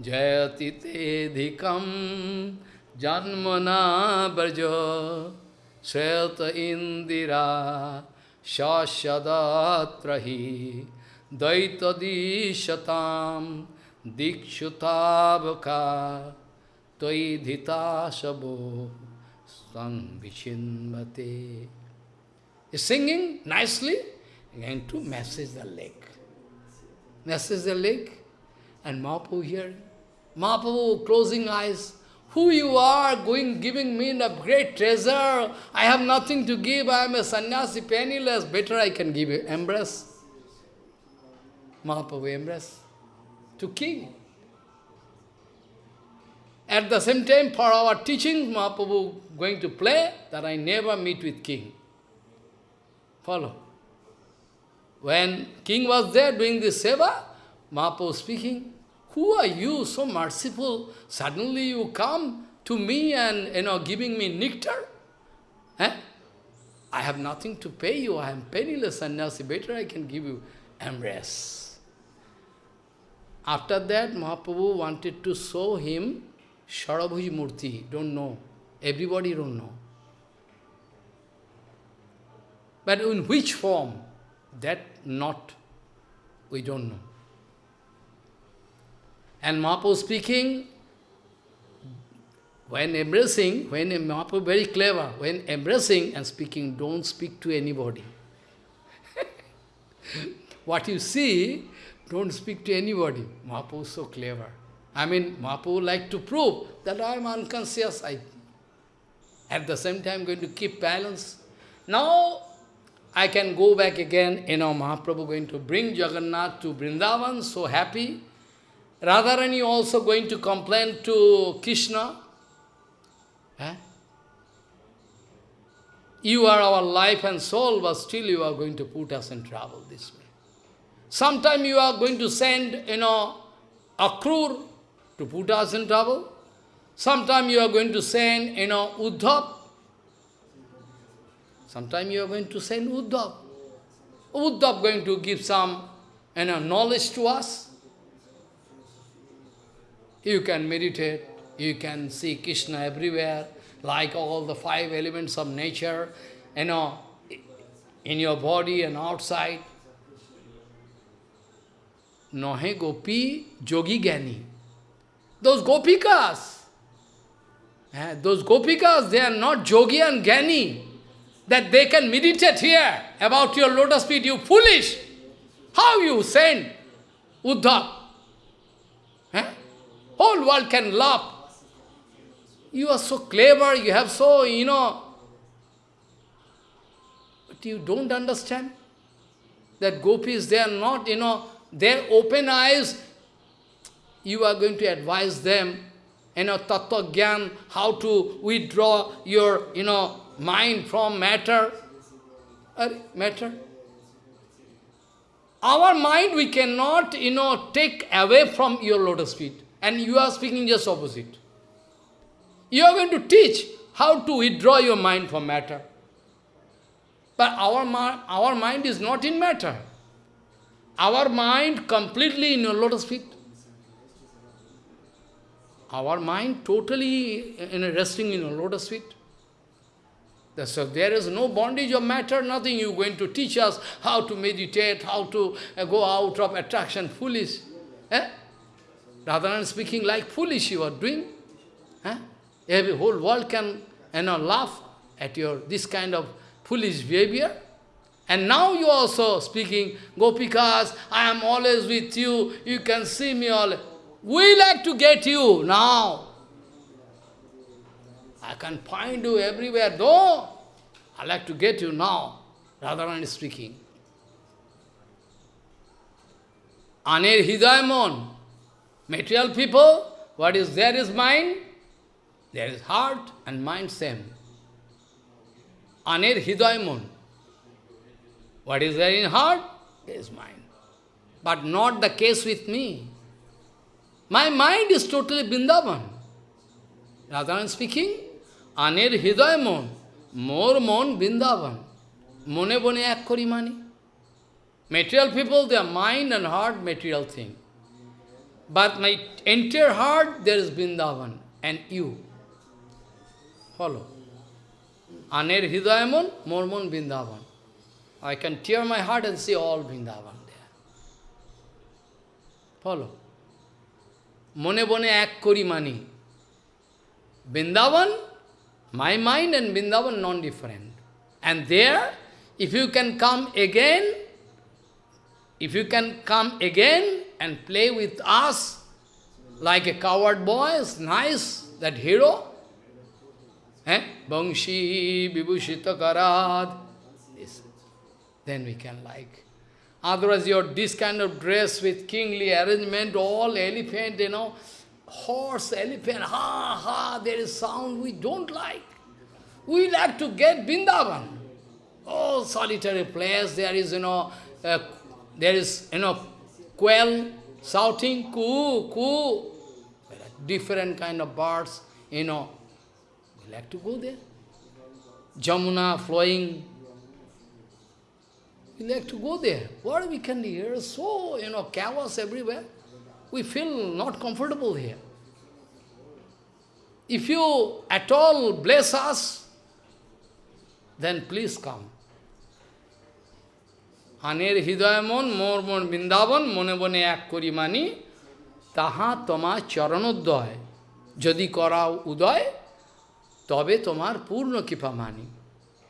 Jayati te dhikam janmana braja sweta indira shashadatrahi daitadishatam dikshutabaka toidhita sabo samvichinmate. Is singing nicely, going to massage the leg. Massage the leg, and Mahaprabhu here, Mahaprabhu closing eyes, who you are, going, giving me a great treasure. I have nothing to give. I am a sannyasi, penniless. Better I can give you. Embrace. Mahaprabhu embrace to king. At the same time, for our teaching, Mahaprabhu going to play that I never meet with king. Follow. When king was there doing this seva, Mahaprabhu speaking, who are you, so merciful? Suddenly you come to me and, you know, giving me nectar? Eh? I have nothing to pay you. I am penniless and sannyasi. Better I can give you embrace. After that, Mahaprabhu wanted to show him Sharabhuji Murti. Don't know. Everybody don't know. But in which form? That not, we don't know. And Mahaprabhu speaking, when embracing, when Mahaprabhu very clever, when embracing and speaking, don't speak to anybody. what you see, don't speak to anybody. Mahaprabhu is so clever. I mean, Mahaprabhu like to prove that I am unconscious. I, at the same time, going to keep balance. Now, I can go back again, you know, Mahaprabhu going to bring Jagannath to Vrindavan, so happy. Radharani also going to complain to Krishna. Eh? You are our life and soul, but still you are going to put us in trouble this way. Sometime you are going to send, you know, a Akrur to put us in trouble. Sometime you are going to send, you know, Uddhav. Sometime you are going to send Uddhav. Uddhav going to give some, you know, knowledge to us. You can meditate, you can see Krishna everywhere, like all the five elements of nature, you know, in your body and outside. Nohe gopi jogi gani. Those gopikas, eh, those gopikas, they are not jogi and gani, that they can meditate here about your lotus feet, you foolish. How you send Uddhav? Eh? Whole world can laugh. You are so clever, you have so, you know, but you don't understand that gopis, they are not, you know, their open eyes, you are going to advise them, you know, tattva gyan, how to withdraw your, you know, mind from matter. matter. Our mind we cannot, you know, take away from your lotus feet. And you are speaking just opposite. You are going to teach how to withdraw your mind from matter. But our, our mind is not in matter. Our mind completely in your lotus feet. Our mind totally in a resting in your lotus feet. So there is no bondage of matter, nothing. You are going to teach us how to meditate, how to uh, go out of attraction, foolish. Eh? Rather than speaking like foolish you are doing. Huh? Every whole world can you know, laugh at your this kind of foolish behavior. And now you also speaking, Gopikas, I am always with you, you can see me all. We like to get you now. I can find you everywhere, though. I like to get you now. Radharani is speaking. Anir Hidayamon, Material people, what is there is mind, there is heart and mind same. Anir Hidaymon. What is there in heart is mind. But not the case with me. My mind is totally Vrindavan. Radharan speaking, Aner Hidaya Mon, more Mon Vrindavan. Mone bone ek kori mani. Material people, their mind and heart, material thing. But my entire heart, there is Vrindavan and you. Follow. Aner Hidayamon, Mormon Vrindavan. I can tear my heart and see all Vrindavan there. Follow. Mone bone ek kori mani. Vrindavan, my mind and Vrindavan non-different. And there, if you can come again, if you can come again and play with us like a coward boy, it's nice, that hero. Eh? Bangshi Vibhushita Karad. Then we can like. Otherwise, your this kind of dress with kingly arrangement, all elephant, you know, horse, elephant, ha, ha, there is sound we don't like. We like to get Vrindavan. Oh, solitary place, there is, you know, uh, there is, you know, quail shouting, coo, coo. Different kind of birds, you know. We like to go there. Jamuna flowing. We like to go there. What we can hear? So, you know, chaos everywhere. We feel not comfortable here. If you at all bless us, then please come. আনের হৃদয় মন মোর মন বৃন্দাবন মনে মনে এক করি মানি তাহা তোমার চরণোদয় যদি করাও উদয় তবে তোমার পূর্ণ মানি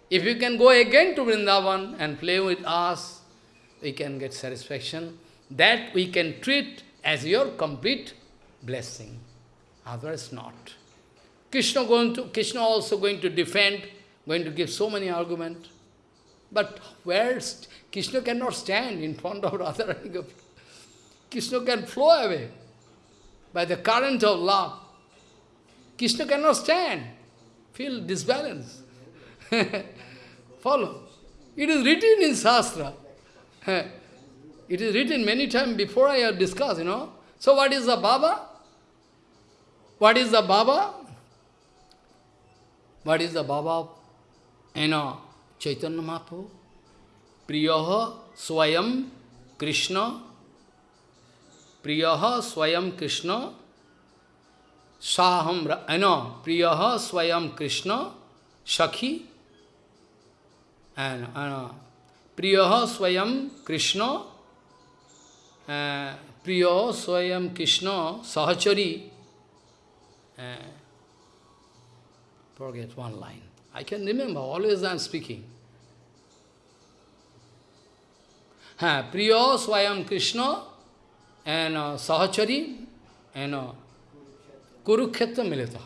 If you can go again to Vrindavan and play with us, we can get satisfaction. That we can treat as your complete blessing. Otherwise not. Krishna going to Krishna also going to defend, going to give so many arguments. But where Krishna cannot stand in front of Radharani Krishna can flow away by the current of love. Krishna cannot stand, feel disbalance. follow. It is written in Shastra. It is written many times before I have discussed, you know. So what is the Baba? What is the Baba? What is the Baba? You know, Chaitanya Mahaprabhu, Priyaha Swayam Krishna, Priyaha Swayam Krishna, Saham, you know, Priyaha Swayam Krishna, Shakhi, and uh, Swayam Krishna, uh, Swayam Krishna Sahachari. Uh, forget one line. I can remember, always I am speaking. Ha, Priya Swayam Krishna and uh, Sahachari and uh, Kurukshetra Militaha.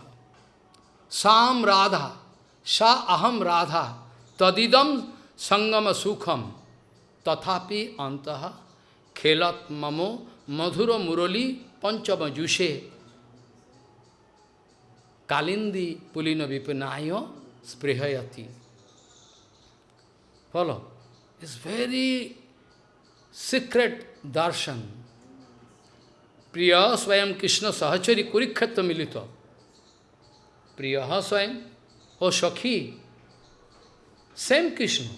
Sam Radha, Sha Aham Radha. Tadidam Sangama Sukham, Tathapi Antaha, Khelat Mamo, Madhura Murali, Panchama Jushe, Kalindi Pulina Vipanayo, Sprihayati. Follow? It's very secret darshan. Priya Swayam Krishna Sahachari Kurukshetra Milita. Priya Swayam, O Shakhi, same Krishna.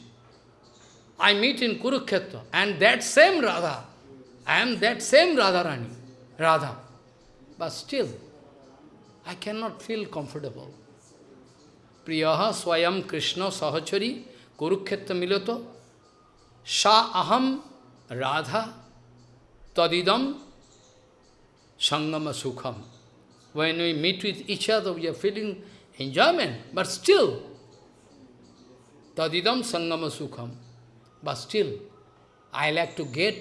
I meet in Kurukshetra, and that same Radha, I am that same Radharani, Radha. But still, I cannot feel comfortable. Priyaha Swayam Krishna Sahachari Kurukshetra Milato Sha Aham Radha Tadidam Sangama Sukham. When we meet with each other, we are feeling enjoyment, but still, Tadidam Sangama Sukham. But still, I like to get,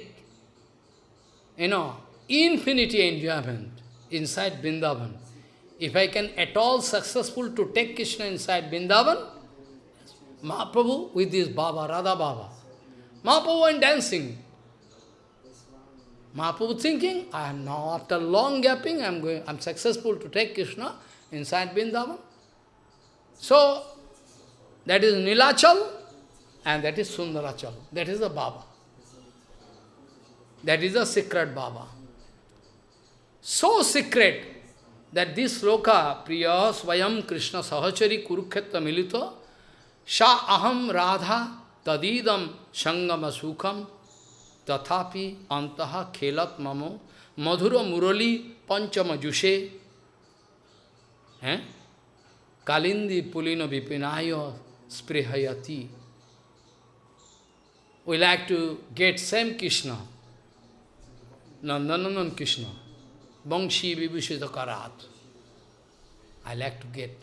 you know, infinity enjoyment inside Vrindavan. If I can at all successful to take Krishna inside Vrindavan, Mahaprabhu with this Baba, Radha Baba. Mahaprabhu went dancing. Mahaprabhu thinking, I am now, after long gapping, I am going, I am successful to take Krishna inside Vrindavan. So, that is Nilachal, and that is Sundarachal. That is the Baba. That is the secret Baba. So secret that this sloka, Priya Svayam Krishna Sahachari Kurukshetra Milito, Sha Aham Radha Tadidam Sangama Sukham Tathapi Antaha Khelat Mamo Madhura Murali Panchama Jushe eh? Kalindi Pulino Vipinayo Sprihayati We like to get same Krishna, Nandanandan Krishna, Bangshi Vibhushita Karat. I like to get.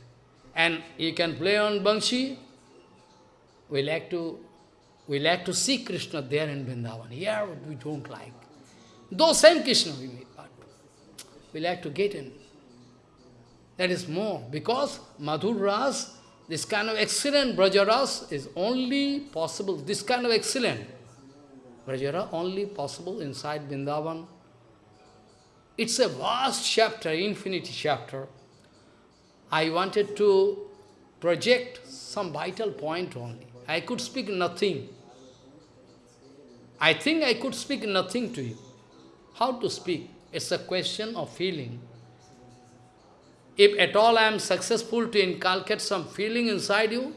And you can play on Bangshi. We like to we like to see Krishna there in Vrindavan. Here we don't like. Though same Krishna we meet, but we like to get in. That is more, because Madhur Ras this kind of excellent Brajaras is only possible, this kind of excellent Brajara only possible inside Vrindavan. It's a vast chapter, infinity chapter. I wanted to project some vital point only. I could speak nothing. I think I could speak nothing to you. How to speak? It's a question of feeling. If at all I am successful to inculcate some feeling inside you,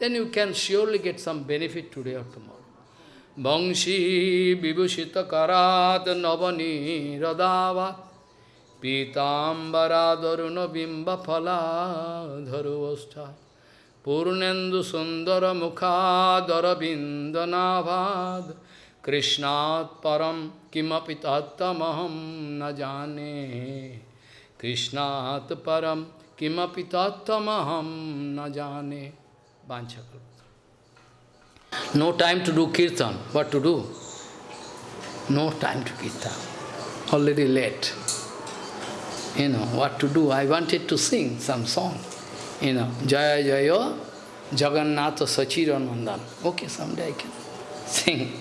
then you can surely get some benefit today or tomorrow. Bangshi vibhushita karat navani radava pitambara daruna bimba phala dharuvastha purnendu sundara mukha darabindanavad krishnat param kimapi tattamaham na jane Krishnat param kimapi tattamaham na jane. No time to do kirtan. What to do? No time to kirtan. Already late. You know, what to do? I wanted to sing some song. You know, Jaya Jaya Jagannatha Sachiranandan. Okay, someday I can sing.